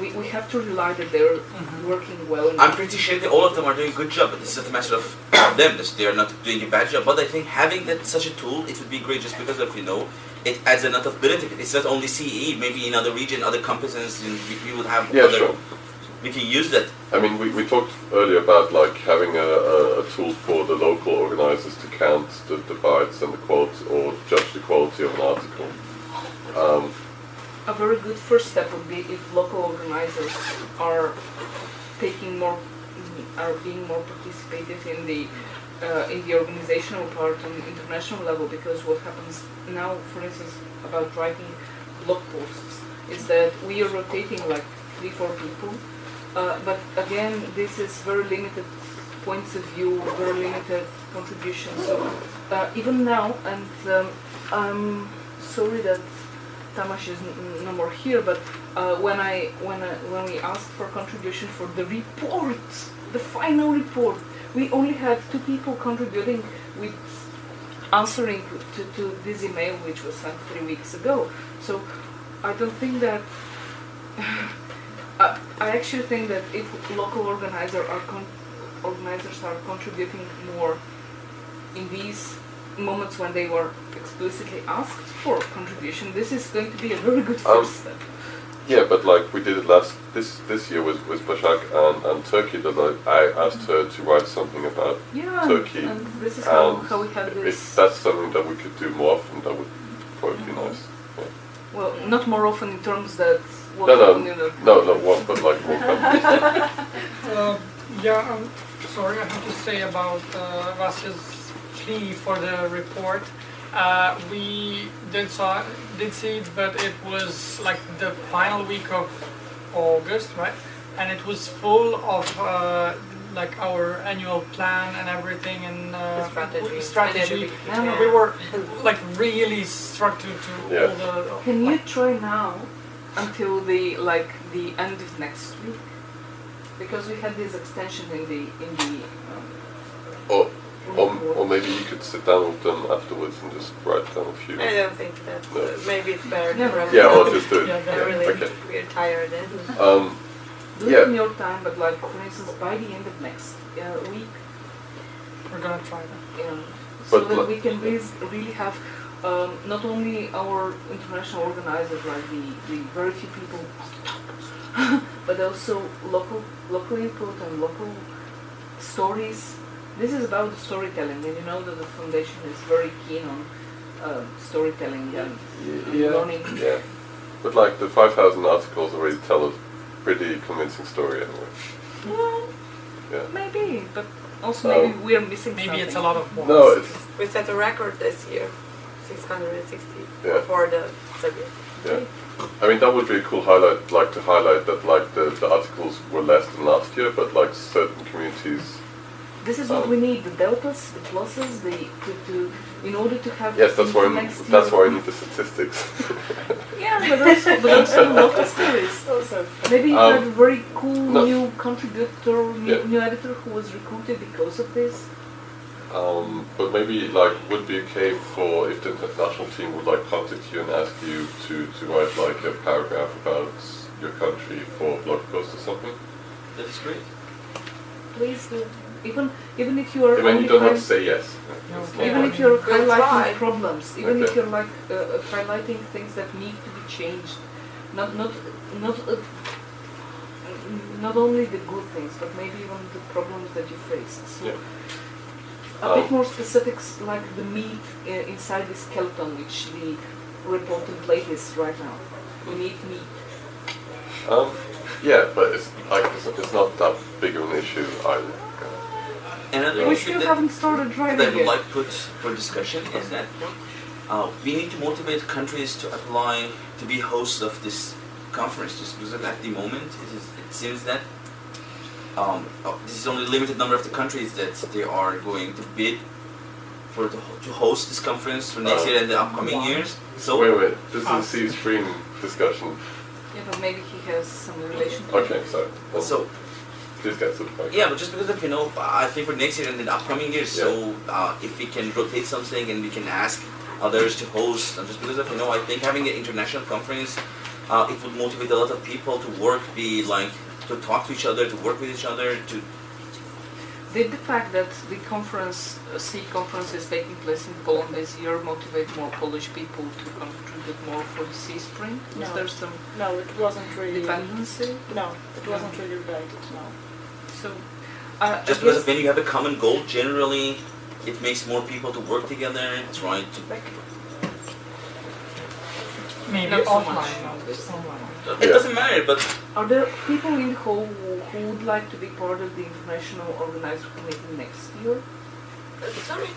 We, we have to rely that they're working well. in I'm pretty sure that all of them are doing a good job, but it's not a matter of them. They are not doing a bad job. But I think having that such a tool, it would be great just because of you know, it adds a lot of benefit. It's not only CE. Maybe in other region, other competencies, we, we would have Yeah, other. sure. We can use that. I mean, we, we talked earlier about like having a, a, a tool for the local organizers to count the, the bytes and the quality or judge the quality of an article. Um, a very good first step would be if local organizers are taking more, are being more participative in the uh, in the organizational part on international level. Because what happens now, for instance, about writing blog posts, is that we are rotating like three, four people. Uh, but again, this is very limited points of view, very limited contributions. So uh, even now, and um, I'm sorry that Tamash is no more here, but uh, when I when I, when we asked for contribution for the report, the final report, we only had two people contributing with answering to, to this email which was sent three weeks ago. So I don't think that. I, I actually think that if local organizer are con- organizers are contributing more in these moments when they were explicitly asked for contribution, this is going to be a very good Um, step. yeah, but like we did it last this this year with with Bashak and, and Turkey. That I, I asked her to write something about Yeah, Turkey, and this is and how we had if that's something that we could do more often, that would probably be nice. Yeah. Well, not more often in terms that No, no, in the no, no, one, but like more competition. Uh, yeah, I'm sorry, I have to say about uh, Vasya's plea for the report. Uh, we did saw did see it, but it was like the final week of August, right? And it was full of uh, like our annual plan and everything and uh, strategy. strategy. And everything. Yeah. we were like really struck to, to Yeah. all the. Can you try now until the like the end of next week? Because we had this extension in the in the um, Or, or, or maybe you could sit down with them afterwards and just write down a few. I don't think that. No. Uh, maybe it's better to Yeah. wrap Yeah, it or just do it. Yeah, I really, Okay. we're tired then. Um, do Yeah. it in your time, but like for instance by the end of next uh, week, We're gonna try that. um, so But that we can really, really have um, not only our international organizers, like the, the very few people, but also local local input and local stories. This is about storytelling, and you know that the foundation is very keen on uh, storytelling and, and yeah, learning. yeah. But like the 5,000 articles already tell a pretty convincing story anyway. Well, Yeah. maybe, but also maybe Um, we are missing Maybe something. it's a lot of work. No, it's, We set a record this year, 660 Yeah. for the subject. yeah. I mean, that would be a cool highlight, like to highlight that like the, the articles were less than last year, but like certain communities. This is what Um, we need: the deltas, the pluses, the to, to in order to have. Yes, that's why I next need, that's why I need the statistics. Yeah, but also, but also local stories. Also, maybe you Um, have a very cool no. new contributor, new, Yeah. new editor who was recruited because of this. Um, but maybe like would be okay for if the international team would like contact you and ask you to, to write like a paragraph about your country for a blog post or something. That's great. Please do. Even even if you are I you don't have to say yes. It's not even if you're highlighting try. problems, even if you're like uh, uh, highlighting things that need to be changed, not not not uh, not only the good things, but maybe even the problems that you faced. So Yeah. A Um, bit more specifics, like the meat uh, inside the skeleton, which the report template is right now. We need meat. Um, yeah, but it's like it's, it's not that big of an issue either. Another We still haven't started that driving I would like put for discussion is that uh, we need to motivate countries to apply to be hosts of this conference just because at the moment it, is, it seems that um, uh, this is only a limited number of the countries that they are going to bid for the, to host this conference for next Uh, year and the upcoming years. So wait, wait. This is a CE Spring discussion. Yeah, but maybe he has some relation Okay, so well, So please get to the point. Yeah, but just because of you know, I think for next year and the upcoming years. So uh, if we can rotate something and we can ask others to host, and just because of you know, I think having an international conference, uh, it would motivate a lot of people to work, be like to talk to each other, to work with each other, to Did the fact that the conference, uh, CE conference is taking place in Poland this year motivate more Polish people to contribute more for the CE Spring? Is No. there some No, it wasn't really. dependency? No, it wasn't really related. No. So, uh, just because guess when you have a common goal, generally, it makes more people to work together, try to. Maybe Not so offline, much. not online. It doesn't matter, but Are there people in the hall who, who would like to be part of the international organizer committee next year? Sorry.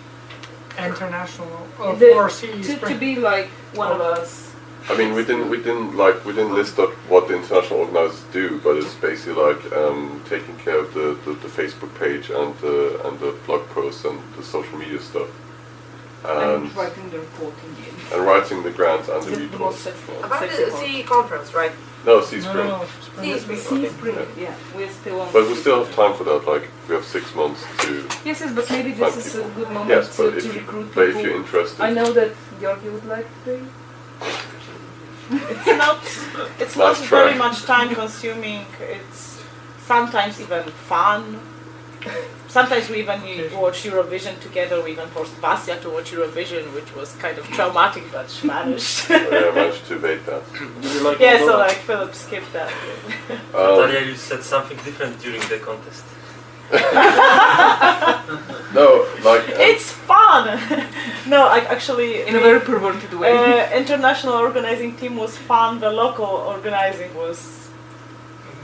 International uh, The- for CE to, to be like one of us. I mean, we didn't we didn't like we didn't list out what the international organizers do, but it's basically like um, taking care of the, the, the Facebook page and the and the blog posts and the social media stuff, and and writing the reporting in. And writing the grants and the The, the reports. About the part. CE conference, right? No, CE Spring. CE Spring. C okay. Spring, yeah. We're still on. But we still have time for that. Like we have six months to. Yes, yes, but maybe this is a good moment Yes, to, but if to you- recruit but people. if you're interested. I know that Georgi would like to be. It's not. It's not Nice try. very much time consuming. It's sometimes even fun. Sometimes we even watch Eurovision together. We even forced Vasya to watch Eurovision, which was kind of traumatic, but she managed. yeah, I managed to evade that. Like yeah, so like Philip skipped that. Um, Natalia, you said something different during the contest. no, like um, It's fun. no, I actually In a very perverted way. Uh, international organizing team was fun. The local organizing was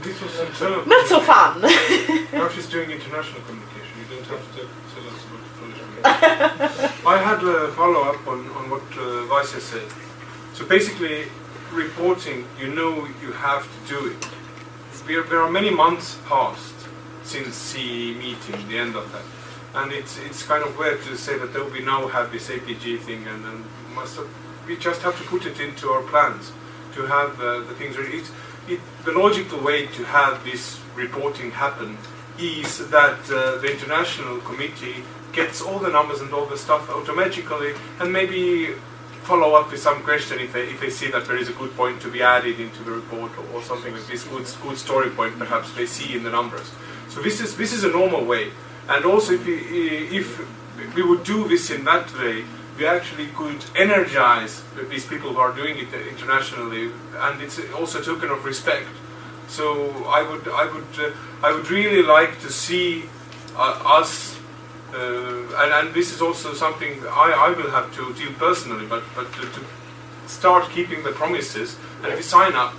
This was internal. not so fun. Now she's doing international communication. You don't have to tell us about Polish communication. I had a follow up on, on what uh, Vasia said. So basically, reporting, you know you have to do it. There, there are many months past since the meeting, the end of that. And it's it's kind of weird to say that oh, we now have this APG thing and then must have, we just have to put it into our plans to have uh, the things ready. It, the logical way to have this reporting happen is that uh, the international committee gets all the numbers and all the stuff automatically and maybe follow up with some question if they, if they see that there is a good point to be added into the report or, or something like this good, good story point perhaps they see in the numbers. So this is, this is a normal way. And also if we, if we would do this in that way, we actually could energize these people who are doing it internationally, and it's also a token of respect. So I would, I would, uh, I would really like to see uh, us, uh, and, and this is also something I, I will have to deal personally, but but to, to start keeping the promises, and if you sign up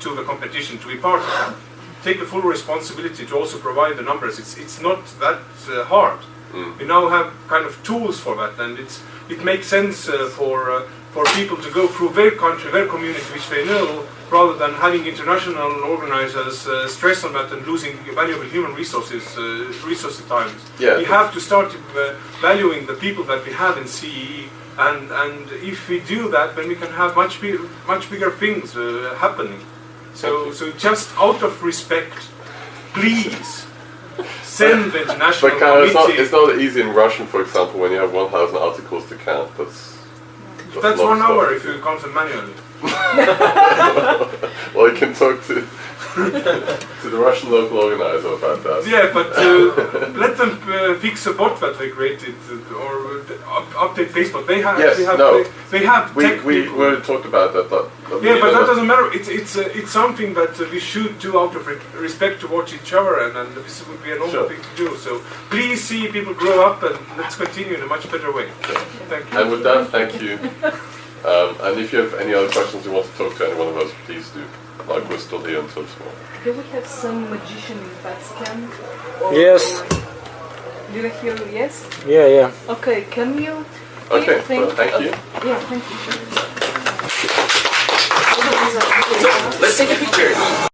to the competition to be part of that, take the full responsibility to also provide the numbers. It's it's not that uh, hard. We now have kind of tools for that, and it's it makes sense uh, for uh, for people to go through their country, their community, which they know, rather than having international organizers uh, stress on that and losing valuable human resources, uh, resources times. Yeah. We have to start uh, valuing the people that we have in CEE, and and if we do that, then we can have much big, much bigger things uh, happening. So so just out of respect, please send the international But kind of, it's not, it's not easy in Russian, for example, when you have 1,000 articles to count. That's that's, That's one stuff. hour if you count them manually. well, I can talk to to the Russian local organizer about that. Yeah, but uh, let them uh, fix a bot that they created uh, or uh, up, update Facebook. They have, Yes, they have, no. they, they have We, we, we talked about that, that But we Yeah, but that doesn't matter. It's it's uh, it's something that uh, we should do out of re- respect towards each other, and, and this would be a normal Sure. thing to do. So please see people grow up, and let's continue in a much better way. Thank you. And with that, thank you. Um, and if you have any other questions you want to talk to any one of us, please do. Like we're still here until tomorrow. Do we have some magician in Vatican? yes. Do you hear yes? Yeah, yeah. Okay, can you? Okay, think, well, thank you. Yeah, thank you. So, let's take a picture.